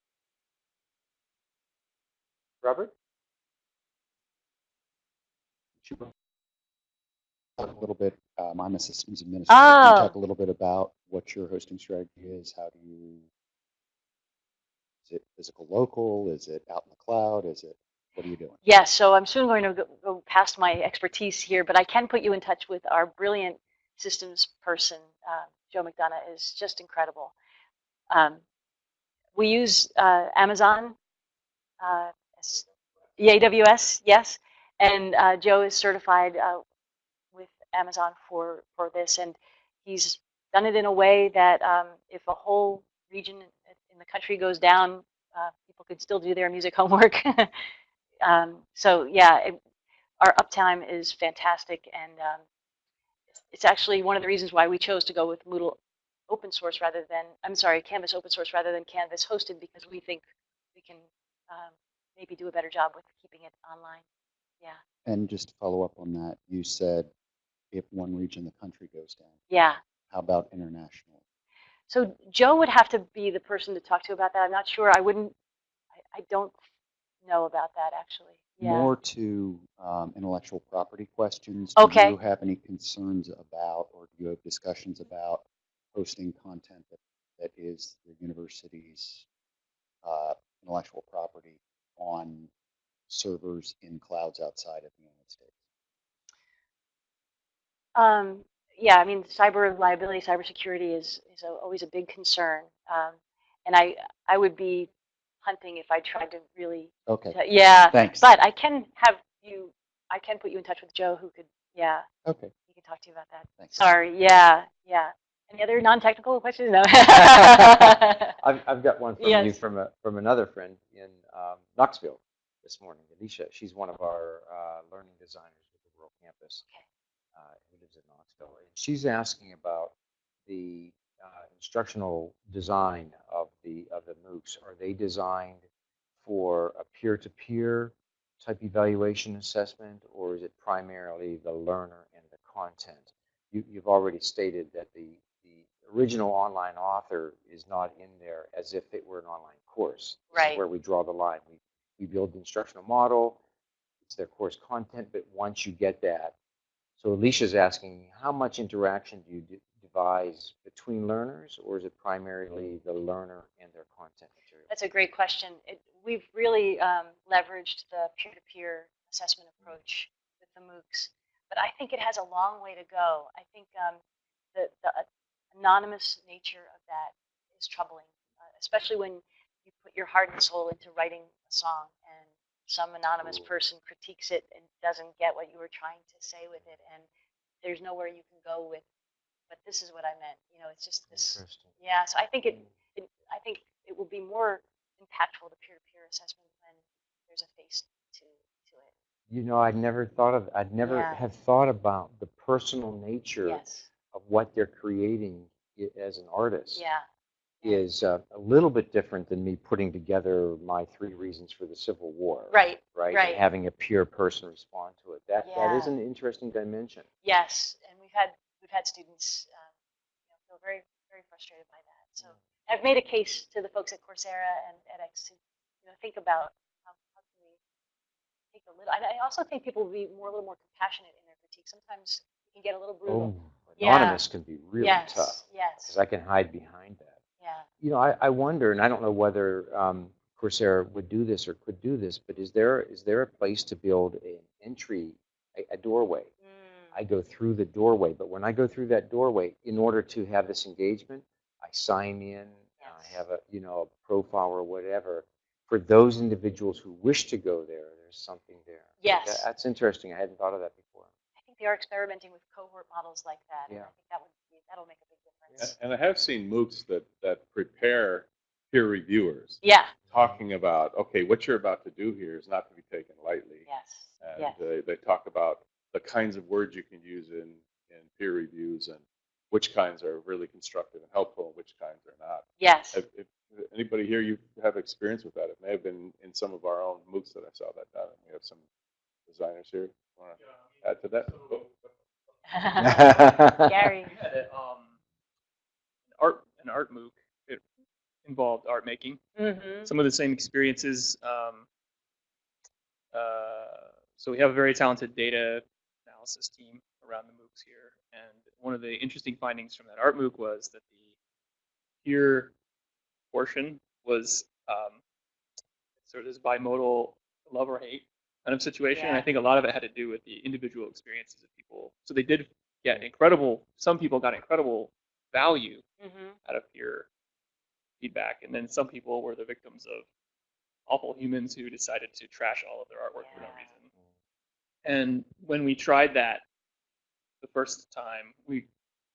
Speaker 1: Robert?
Speaker 6: Talk a little bit, um, I'm a systems administrator. Can you
Speaker 2: Oh.
Speaker 6: talk a little bit about what your hosting strategy is? How do you, is it physical local? Is it out in the cloud? Is it, what are you doing?
Speaker 2: Yes, so I'm soon going to go, go past my expertise here, but I can put you in touch with our brilliant systems person. Uh, Joe McDonough is just incredible. Um, we use uh, Amazon, uh, AWS, yes, and uh, Joe is certified uh, with Amazon for for this, and he's done it in a way that um, if a whole region in the country goes down, uh, people could still do their music (laughs) homework. um, so yeah, it, our uptime is fantastic, and um, it's, it's actually one of the reasons why we chose to go with Moodle open source rather than I'm sorry, Canvas open source rather than Canvas hosted because we think we can um, maybe do a better job with keeping it online. Yeah,
Speaker 6: And just to follow up on that, you said if one region of the country goes down,
Speaker 2: yeah.
Speaker 6: how about international?
Speaker 2: So Joe would have to be the person to talk to about that. I'm not sure. I wouldn't. I, I don't know about that actually. Yeah.
Speaker 6: More to um, intellectual property questions.
Speaker 2: Okay.
Speaker 6: Do you have any concerns about, or do you have discussions about hosting content that, that is the university's uh, intellectual property on servers in clouds outside of the United States?
Speaker 2: Um, yeah, I mean, cyber liability, cybersecurity is is a, always a big concern, um, and I I would be hunting if I tried to really.
Speaker 6: Okay,
Speaker 2: yeah,
Speaker 6: thanks.
Speaker 2: but I can have you I can put you in touch with Joe, who could, yeah,
Speaker 6: Okay,
Speaker 2: he can talk to you about that.
Speaker 6: thanks.
Speaker 2: Sorry, yeah, yeah. Any other non-technical questions? No. (laughs)
Speaker 1: I've, I've got one from you from a, from another friend in um, Knoxville this morning, Alicia. She's one of our uh, learning designers with the World Campus.
Speaker 2: Okay.
Speaker 1: Uh, who lives in Knoxville. And she's asking about the uh, instructional design of the of the MOOCs. Are they designed for a peer-to-peer type evaluation assessment, or is it primarily the learner and the content? You, you've already stated that the the original online author is not in there as if it were an online course.
Speaker 2: Right.
Speaker 1: where we draw the line. We we build the instructional model. It's their course content, but once you get that, so Alicia's asking, how much interaction do you de- devise between learners, or is it primarily the learner and their content material?
Speaker 2: That's a great question. It, we've really um, leveraged the peer-to-peer assessment approach with the MOOCs, but I think it has a long way to go. I think um, the, the anonymous nature of that is troubling, uh, especially when you put your heart and soul into writing a song and some anonymous person critiques it and doesn't get what you were trying to say with it, and there's nowhere you can go with. But this is what I meant. You know, it's just this. Yeah. So I think it
Speaker 1: Mm.
Speaker 2: it, I think it will be more impactful, the peer-to-peer assessment, when there's a face to, to it.
Speaker 1: You know, I'd never thought of, I'd never
Speaker 2: Yeah.
Speaker 1: have thought about the personal nature
Speaker 2: Yes.
Speaker 1: Of what they're creating as an artist.
Speaker 2: Yeah.
Speaker 1: Is uh, a little bit different than me putting together my three reasons for the Civil War.
Speaker 2: Right.
Speaker 1: Right.
Speaker 2: right.
Speaker 1: And having a peer person respond to it. That that is an interesting dimension.
Speaker 2: Yes. And we've had we've had students um, you know, feel very very frustrated by that. So I've made a case to the folks at Coursera and edX to you know think about how, how can we take a little. And I also think people will be more a little more compassionate in their critique. Sometimes you can get a little brutal.
Speaker 1: Oh,
Speaker 2: Yeah.
Speaker 1: anonymous can be really
Speaker 2: yes.
Speaker 1: tough
Speaker 2: Yes.
Speaker 1: because I can hide behind that.
Speaker 2: yeah.
Speaker 1: You know, I, I wonder, and I don't know whether um, Coursera would do this or could do this, but is there is there a place to build an entry, a, a doorway?
Speaker 2: Mm.
Speaker 1: I go through the doorway, but when I go through that doorway, in order to have this engagement, I sign in,
Speaker 2: Yes.
Speaker 1: I have a you know a profile or whatever. For those individuals who wish to go there, there's something there.
Speaker 2: Yes.
Speaker 1: That- that's interesting. I hadn't thought of that before.
Speaker 2: I they are experimenting with cohort models like that. And
Speaker 1: Yeah.
Speaker 2: I think that would be, that'll make a big difference.
Speaker 3: And I have seen MOOCs that, that prepare peer reviewers
Speaker 2: Yeah.
Speaker 3: talking about, okay, what you're about to do here is not to be taken lightly.
Speaker 2: Yes.
Speaker 3: And
Speaker 2: Yes.
Speaker 3: they, they talk about the kinds of words you can use in, in peer reviews and which kinds are really constructive and helpful and which kinds are not.
Speaker 2: Yes.
Speaker 3: If, if anybody here, you have experience with that, it may have been in some of our own MOOCs that I saw that done. We have some designers here. Want to add to that? (laughs) (laughs)
Speaker 2: Gary.
Speaker 7: Had a, um, an art an art MOOC. It involved art making.
Speaker 2: Mm-hmm.
Speaker 7: Some of the same experiences. Um, uh, so we have a very talented data analysis team around the MOOCs here, and one of the interesting findings from that art MOOC was that the peer portion was um, sort of this bimodal love or hate kind of situation. And I think a lot of it had to do with the individual experiences of people. So they did get incredible. Some people got incredible value
Speaker 2: Mm-hmm.
Speaker 7: out of peer feedback, and then some people were the victims of awful humans who decided to trash all of their artwork for no reason. And when we tried that the first time, we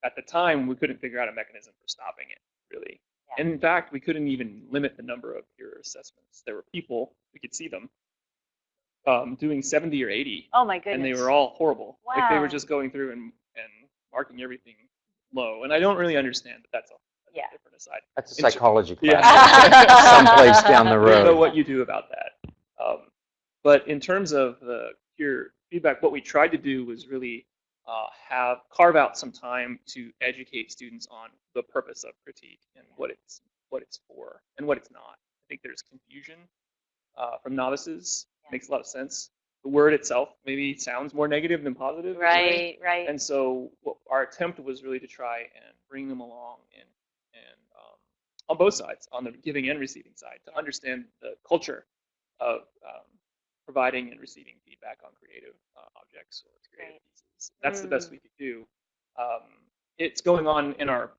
Speaker 7: at the time we couldn't figure out a mechanism for stopping it really.
Speaker 2: Yeah.
Speaker 7: And in fact, we couldn't even limit the number of peer assessments. There were people we could see them um, doing 70 or 80,
Speaker 2: Oh my goodness.
Speaker 7: and they were all horrible. Like they were just going through and and marking everything low. And I don't really understand, that that's a, that's
Speaker 2: Yeah.
Speaker 7: different aside.
Speaker 1: That's a
Speaker 7: Inter-
Speaker 1: psychology
Speaker 7: Yeah.
Speaker 1: class. (laughs) Someplace down the road.
Speaker 7: I don't know what you do about that. Um, but in terms of the peer feedback, what we tried to do was really uh, have carve out some time to educate students on the purpose of critique and what it's what it's for and what it's not. I think there's confusion uh, from novices.
Speaker 2: Yeah.
Speaker 7: Makes a lot of sense. The word itself maybe sounds more negative than positive.
Speaker 2: Right. Right.
Speaker 7: And so what our attempt was really to try and bring them along and and um, on both sides, on the giving and receiving side, to understand the culture of um, providing and receiving feedback on creative uh, objects or creative
Speaker 2: Right.
Speaker 7: pieces. That's the best
Speaker 2: Mm.
Speaker 7: we could do. Um, it's going on in our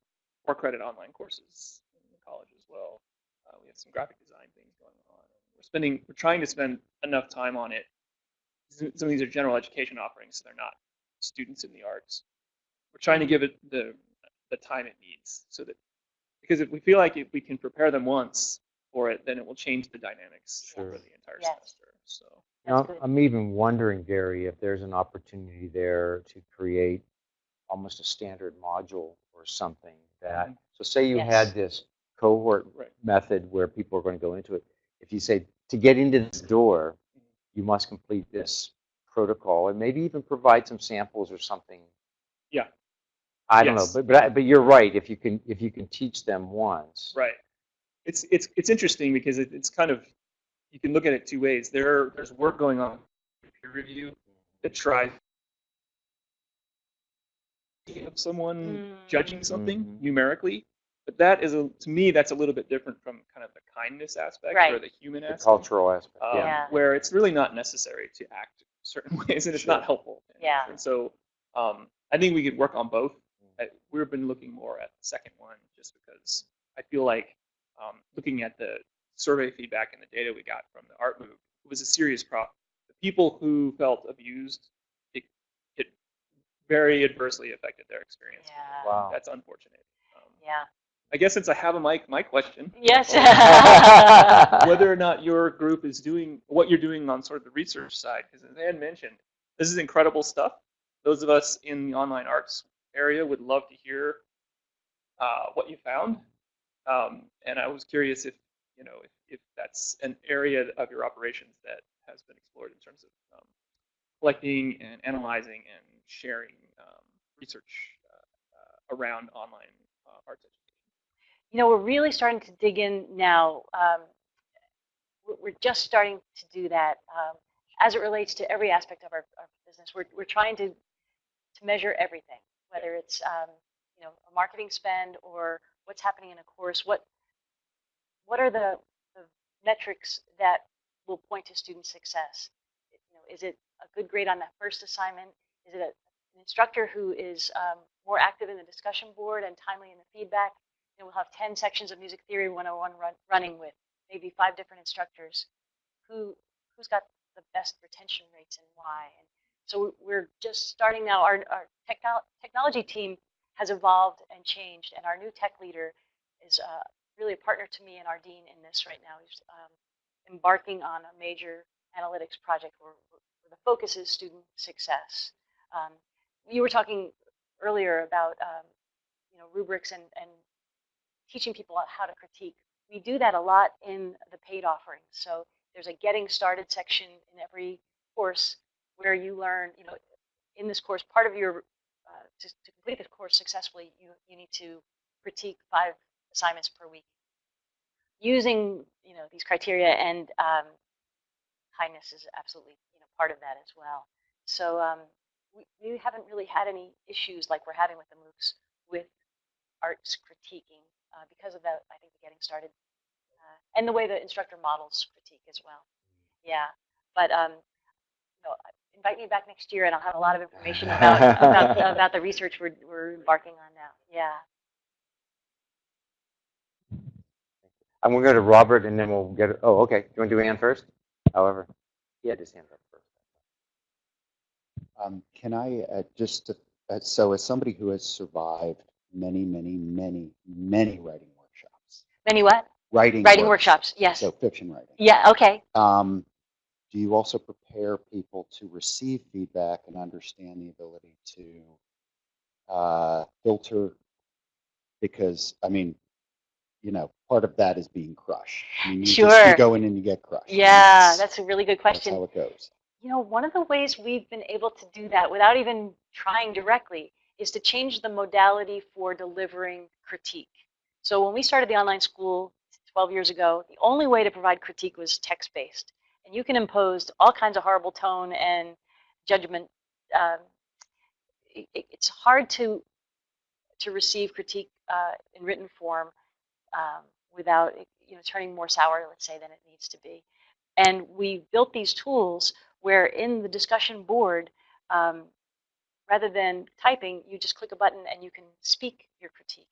Speaker 7: four credit online courses in the college as well. Uh, we have some graphic design things going on. We're spending, we're trying to spend enough time on it some of these are general education offerings, so they're not students in the arts. We're trying to give it the the time it needs, so that because if we feel like if we can prepare them once for it, then it will change the dynamics
Speaker 1: Sure.
Speaker 7: over the entire
Speaker 2: Yes.
Speaker 7: semester. So
Speaker 1: Now, I'm even wondering, Gary, if there's an opportunity there to create almost a standard module or something that, mm-hmm. so say you
Speaker 2: Yes.
Speaker 1: had this cohort
Speaker 7: Right.
Speaker 1: method where people are going to go into it. If you say, to get into this door, you must complete this protocol and maybe even provide some samples or something.
Speaker 7: Yeah.
Speaker 1: I don't
Speaker 7: Yes.
Speaker 1: know, but, but, I- but you're right. If you can, if you can teach them once.
Speaker 7: Right. It's it's it's interesting because it, it's kind of you can look at it two ways. There there's work going on peer review that tries of someone judging something
Speaker 1: Mhm.
Speaker 7: numerically, but that is a to me that's a little bit different from kind of the kindness aspect or the human
Speaker 1: The
Speaker 7: aspect,
Speaker 1: cultural aspect,
Speaker 7: um,
Speaker 1: yeah.
Speaker 2: Yeah.
Speaker 7: where it's really not necessary to act certain (laughs) ways and it's not helpful.
Speaker 2: Yeah.
Speaker 7: And so um, I think we could work on both.
Speaker 1: Mm.
Speaker 7: I, we've been looking more at the second one just because I feel like um, looking at the survey feedback and the data we got from the art MOOC, it was a serious problem. The people who felt abused, it, it very adversely affected their experience.
Speaker 2: Yeah.
Speaker 1: Wow.
Speaker 7: That's unfortunate. Um,
Speaker 2: Yeah.
Speaker 7: I guess since I have a mic, my question,
Speaker 2: Yes. (laughs) (laughs)
Speaker 7: whether or not your group is doing what you're doing on sort of the research side, because as Ann mentioned, this is incredible stuff. Those of us in the online arts area would love to hear uh, what you found. Um, and I was curious if, you know, if, if that's an area of your operations that has been explored in terms of um, collecting and analyzing and sharing um, research uh, uh, around online uh, arts education.
Speaker 2: You know, we're really starting to dig in now. Um, we're- just starting to do that um, as it relates to every aspect of our, our business. We're, we're trying to, to measure everything, whether it's, um, you know, a marketing spend or what's happening in a course. What, what are the, the metrics that will point to student success? You know, is it a good grade on that first assignment? Is it a, an instructor who is um, more active in the discussion board and timely in the feedback? Know, we'll have 10 sections of music theory 101 run, running with maybe five different instructors. Who, who's got the best retention rates and why? And so we're just starting now. Our, our technol technology team has evolved and changed, and our new tech leader is uh, really a partner to me and our dean in this right now. He's um, embarking on a major analytics project where, where the focus is student success. Um, you were talking earlier about um, you know rubrics and, and teaching people how to critique. We do that a lot in the paid offerings. So there's a getting started section in every course where you learn, you know, in this course, part of your, uh, to, to complete the course successfully, you, you need to critique five assignments per week using, you know, these criteria and um, kindness is absolutely, you know, part of that as well. So um, we, we haven't really had any issues like we're having with the MOOCs with arts critiquing uh, because of that, I think the getting started uh, and the way the instructor models critique as well. Yeah, but um, you know, invite me back next year, and I'll have a lot of information about (laughs) about, about the research we're we're embarking on now. Yeah.
Speaker 1: I'm going to go to Robert and then we'll get, oh, okay. Do You want to do Ann first? However, he had his hand up first.
Speaker 6: Um, can I, uh, just, to- uh, so as somebody who has survived many, many, many, many writing workshops,
Speaker 2: Many what?
Speaker 6: writing.
Speaker 2: Writing
Speaker 6: works-
Speaker 2: workshops. Yes.
Speaker 6: So fiction writing.
Speaker 2: Yeah. Okay.
Speaker 6: Um, do you also prepare people to receive feedback and understand the ability to uh, filter? Because, I mean, you know, part of that is being crushed. I mean, you just-
Speaker 2: Sure.
Speaker 6: You go in and you get crushed.
Speaker 2: Yeah, that's a really good question.
Speaker 6: That's how it goes.
Speaker 2: You know, one of the ways we've been able to do that without even trying directly is to change the modality for delivering critique. So when we started the online school 12 years ago, the only way to provide critique was text-based. And you can impose all kinds of horrible tone and judgment. Um, it, it- it's hard to to receive critique uh, in written form um, without you know turning more sour, let's say, than it needs to be. And we built these tools where in the discussion board, um, rather than typing, you just click a button and you can speak your critique.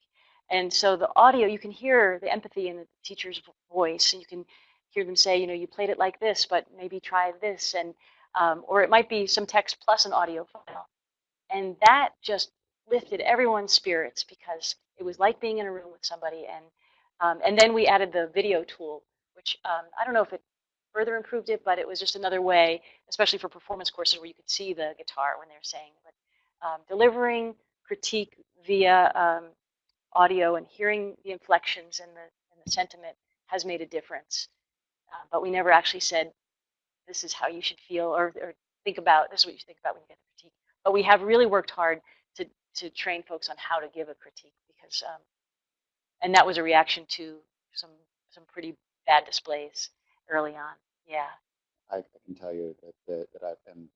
Speaker 2: And so the audio, you can hear the empathy in the teacher's voice, and you can hear them say, you know, you played it like this, but maybe try this. And um, or it might be some text plus an audio file. And that just lifted everyone's spirits because it was like being in a room with somebody. And, um, and then we added the video tool, which um, I don't know if it further improved it, but it was just another way, especially for performance courses where you could see the guitar when they're saying. But um, delivering critique via um, audio and hearing the inflections and the, and the sentiment has made a difference. Uh, but we never actually said, this is how you should feel or, or think about, this is what you think about when you get the critique. But we have really worked hard to, to train folks on how to give a critique because, um, and that was a reaction to some, some pretty bad displays early on. Yeah.
Speaker 6: I, I can tell you that, that, that I've been,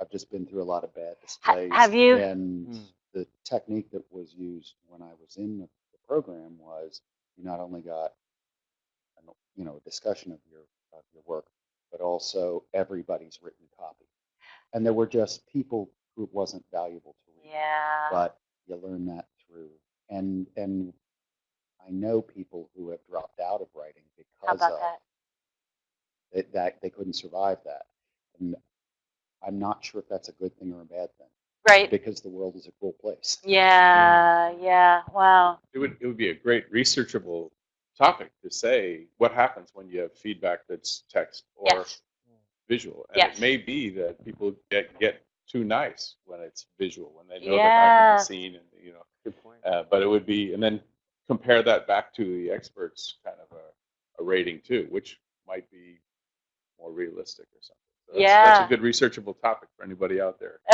Speaker 6: I've just been through a lot of bad
Speaker 2: Ha-
Speaker 6: displays.
Speaker 2: have you?
Speaker 6: And
Speaker 1: Mm.
Speaker 6: the technique that was used when I was in the, the program was you not only got, an, you know, a discussion of your, of your work, but also everybody's written copy. And there were just people who it wasn't valuable to read.
Speaker 2: Yeah.
Speaker 6: But you learn that through, and, and I know people who have dropped out of writing
Speaker 2: how
Speaker 6: because
Speaker 2: about
Speaker 6: of
Speaker 2: that?
Speaker 6: that, that they couldn't survive that. And I'm not sure if that's a good thing or a bad thing
Speaker 2: Right.
Speaker 6: because the world is a cruel place.
Speaker 2: Yeah. Yeah. Wow.
Speaker 3: It would, it would be a great researchable topic to say what happens when you have feedback that's text or
Speaker 2: Yes.
Speaker 3: visual. And
Speaker 2: Yes.
Speaker 3: it may be that people get, get too nice when it's visual, when they know they're not going
Speaker 2: Yeah.
Speaker 3: to be seen and, you know,
Speaker 1: Good point.
Speaker 3: uh, but it would be, and then compare that back to the experts kind of a, a rating too, which might be more realistic or something. So that's,
Speaker 2: Yeah.
Speaker 3: That's a good researchable topic for anybody out there. (laughs)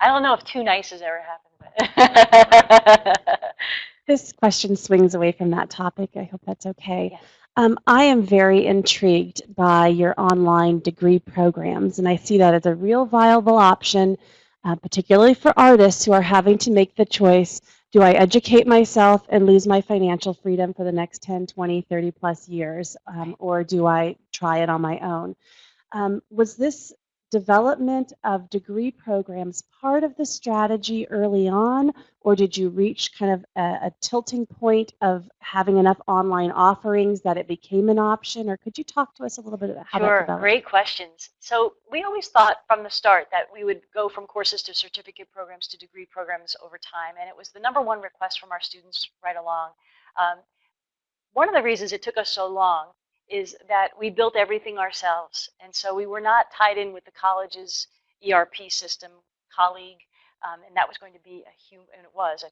Speaker 2: I don't know if too nice has ever happened, but (laughs)
Speaker 4: This question swings away from that topic. I hope that's okay.
Speaker 2: Yes.
Speaker 4: Um, I am very intrigued by your online degree programs, and I see that as a real viable option, uh, particularly for artists who are having to make the choice do I educate myself and lose my financial freedom for the next 10, 20, 30 plus years, um, or do I try it on my own? Um, was this development of degree programs part of the strategy early on, or did you reach kind of a, a tilting point of having enough online offerings that it became an option? Or could you talk to us a little bit about how that
Speaker 2: sure,
Speaker 4: developed?
Speaker 2: great questions. So we always thought from the start that we would go from courses to certificate programs to degree programs over time, and it was the number one request from our students right along. Um, one of the reasons it took us so long is that we built everything ourselves, and so we were not tied in with the college's ERP system colleague, um, and that was going to be a hum- and it was a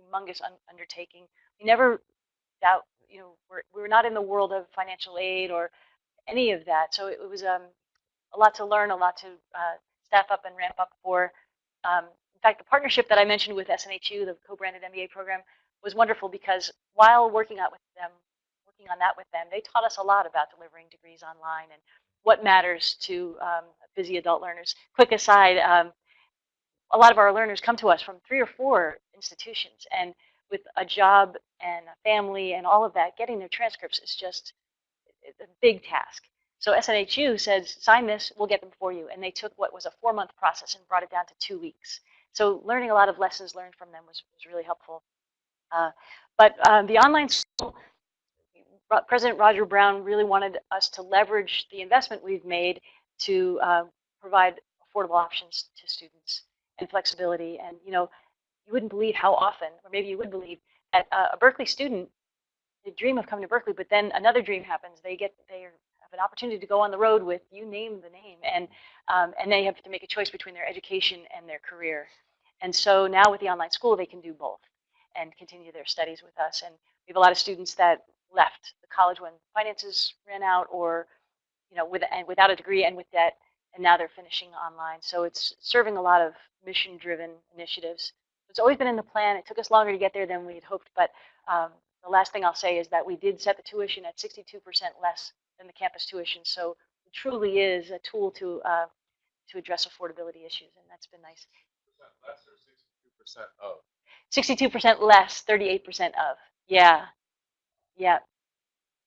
Speaker 2: humongous un- undertaking. We never doubt, you know, we're, we're not in the world of financial aid or any of that. So it, it was um, a lot to learn, a lot to uh, staff up and ramp up for. Um, in fact, the partnership that I mentioned with SNHU, the co-branded MBA program, was wonderful because while working out with them, working on that with them, they taught us a lot about delivering degrees online and what matters to um, busy adult learners. Quick aside, um, a lot of our learners come to us from three or four institutions, and with a job and a family and all of that, getting their transcripts is just a big task. So SNHU said, sign this, we'll get them for you. And they took what was a four month process and brought it down to two weeks. So learning a lot of lessons learned from them was, was really helpful. Uh, but um, the online school, President Roger Brown really wanted us to leverage the investment we've made to uh, provide affordable options to students and flexibility. And you know, you wouldn't believe how often, or maybe you would believe, that uh, a Berklee student they dream of coming to Berklee, but then another dream happens. They get they have an opportunity to go on the road with you name the name, and um, and they have to make a choice between their education and their career. And so now with the online school, they can do both and continue their studies with us. And we have a lot of students that left the college when finances ran out, or you know, with and without a degree and with debt, and now they're finishing online. So it's serving a lot of mission-driven initiatives. It's always been in the plan. It took us longer to get there than we had hoped, but um, the last thing I'll say is that we did set the tuition at 62% less than the campus tuition. So it truly is a tool to uh, to address affordability issues, and that's been nice.
Speaker 3: 62% of.
Speaker 2: 62% less, 38% of. Yeah. Yeah,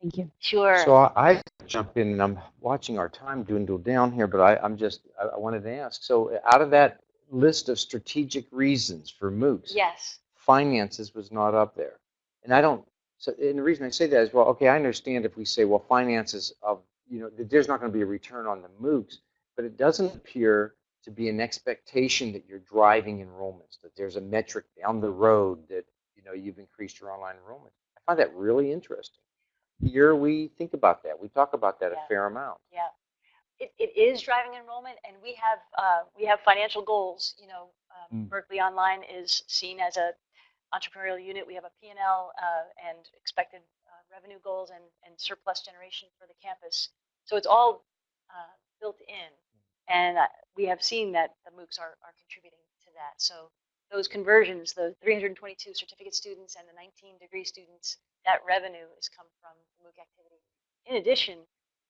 Speaker 4: Thank you.
Speaker 2: sure.
Speaker 1: So I I jump in, and I'm watching our time dwindle down here, but I, I'm just, I, I wanted to ask, so out of that list of strategic reasons for MOOCs,
Speaker 2: yes.
Speaker 1: finances was not up there. And I don't, so, and the reason I say that is, well, okay, I understand if we say, well, finances of, you know, that there's not going to be a return on the MOOCs, but it doesn't appear to be an expectation that you're driving enrollments, that there's a metric down the road that you know you've increased your online enrollment. I find that really interesting. Here we think about that. We talk about that
Speaker 2: Yeah.
Speaker 1: a fair amount.
Speaker 2: Yeah, it, it is driving enrollment, and we have uh, we have financial goals. You know, um,
Speaker 1: Mm.
Speaker 2: Berklee Online is seen as a entrepreneurial unit. We have a P&L uh, and expected uh, revenue goals and, and surplus generation for the campus. So it's all uh, built in, and uh, we have seen that the MOOCs are, are contributing to that. So those conversions, the 322 certificate students and the 19 degree students, that revenue is come from the MOOC activity. In addition,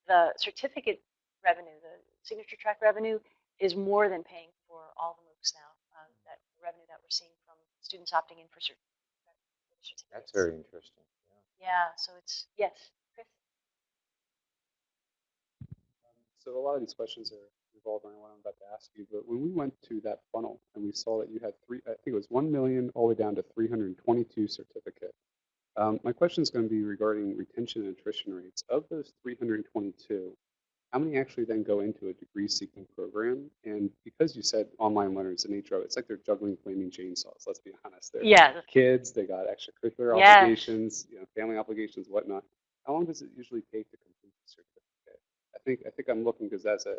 Speaker 2: the certificate revenue, the signature track revenue, is more than paying for all the MOOCs now. Um, that revenue that we're seeing from students opting in for cert- certificates.
Speaker 1: That's very interesting. Yeah.
Speaker 2: Yeah. So it's yes, Chris.
Speaker 5: So a lot of these questions are revolved around what I'm about to ask you, but when we went to that funnel and we saw that you had three, I think it was 1 million all the way down to 322 certificate. Um, my question is going to be regarding retention and attrition rates. Of those 322, how many actually then go into a degree seeking program? And because you said online learners, the nature of it, it's like they're juggling flaming chainsaws. Let's be honest. They're
Speaker 2: Yeah.
Speaker 5: kids, they got extracurricular
Speaker 2: Yes.
Speaker 5: obligations, you know, family obligations, whatnot. How long does it usually take to complete the certificate? I think I think I'm looking because as a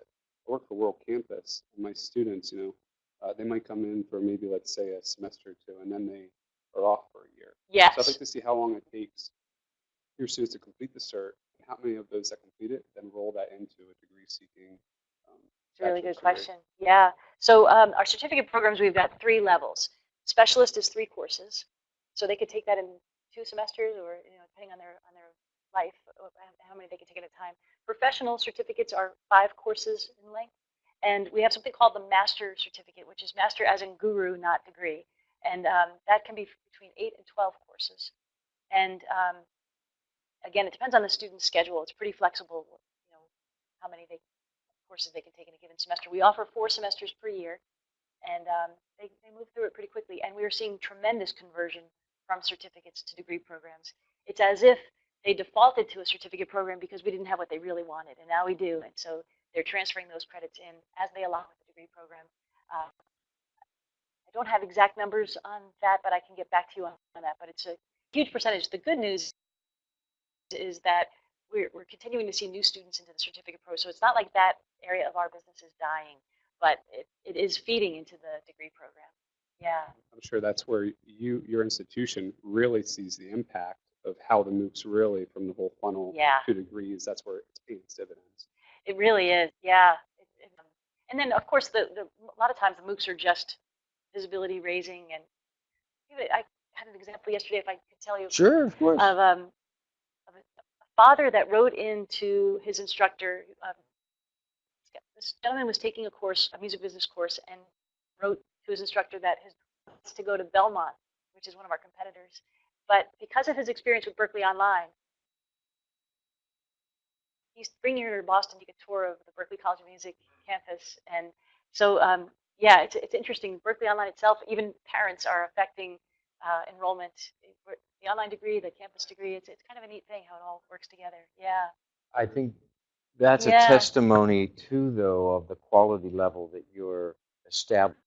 Speaker 5: work for World Campus, and my students, you know, uh, they might come in for maybe let's say a semester or two, and then they are off for a year.
Speaker 2: Yes.
Speaker 5: So I'd like to see how long it takes your students to complete the cert, and how many of those that complete it then roll that into a degree-seeking. Um,
Speaker 2: It's a really good
Speaker 5: degree.
Speaker 2: question. Yeah. So um, our certificate programs, we've got three levels. Specialist is three courses, so they could take that in two semesters, or you know, depending on their on their life, uh, how many they can take at a time. Professional certificates are five courses in length, and we have something called the master certificate, which is master as in guru, not degree, and um, that can be between eight and twelve courses. And um, again, it depends on the student's schedule. It's pretty flexible. You know, how many they courses they can take in a given semester. We offer four semesters per year, and um, they, they move through it pretty quickly. And we are seeing tremendous conversion from certificates to degree programs. It's as if they defaulted to a certificate program because we didn't have what they really wanted, and now we do. And so they're transferring those credits in as they align with the degree program. Uh, I don't have exact numbers on that, but I can get back to you on, on that. But it's a huge percentage. The good news is that we're, we're continuing to see new students into the certificate program. So it's not like that area of our business is dying, but it, it is feeding into the degree program. Yeah.
Speaker 5: I'm sure that's where you, your institution really sees the impact of how the MOOCs really, from the whole funnel
Speaker 2: Yeah.
Speaker 5: to degrees, that's where it's paying its dividends.
Speaker 2: It really is. Yeah. It, it, um, and then, of course, the, the, a lot of times the MOOCs are just visibility raising. And I had an example yesterday, if I could tell you,
Speaker 1: Sure, of course.
Speaker 2: of, um, of a father that wrote into his instructor. Um, this gentleman was taking a course, a music business course, and wrote to his instructor that his wants to go to Belmont, which is one of our competitors. But because of his experience with Berklee Online, he's bringing her to Boston to get a tour of the Berklee College of Music campus. And so, um, yeah, it's, it's interesting. Berklee Online itself, even parents are affecting uh, enrollment. The online degree, the campus degree, it's, it's kind of a neat thing how it all works together. Yeah.
Speaker 1: I think that's
Speaker 2: Yeah.
Speaker 1: a testimony too, though, of the quality level that you're established.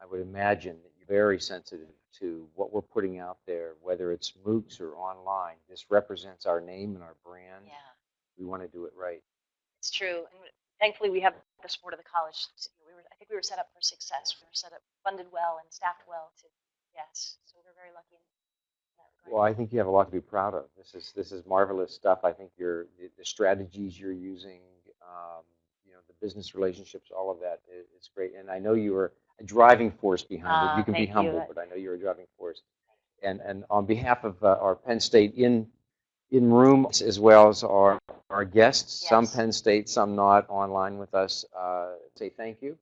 Speaker 1: I would imagine very sensitive to what we're putting out there, whether it's MOOCs or online. This represents our name and our brand.
Speaker 2: Yeah,
Speaker 1: We want to do it right.
Speaker 2: it's true. And thankfully, we have the support of the college. We were, I think we were set up for success. We were set up, funded well, and staffed well to, yes. So we're very lucky in that.
Speaker 1: Well, I think you have a lot to be proud of. This is this is marvelous stuff. I think your the, the strategies you're using, um, you know, the business relationships, all of that is, is great. And I know you are a driving force behind it.
Speaker 2: Ah,
Speaker 1: You can be
Speaker 2: thank you.
Speaker 1: humble, but I know you're a driving force. And and on behalf of uh, our Penn State in in room as well as our our guests, some Penn State, some not online with us, uh, say thank you.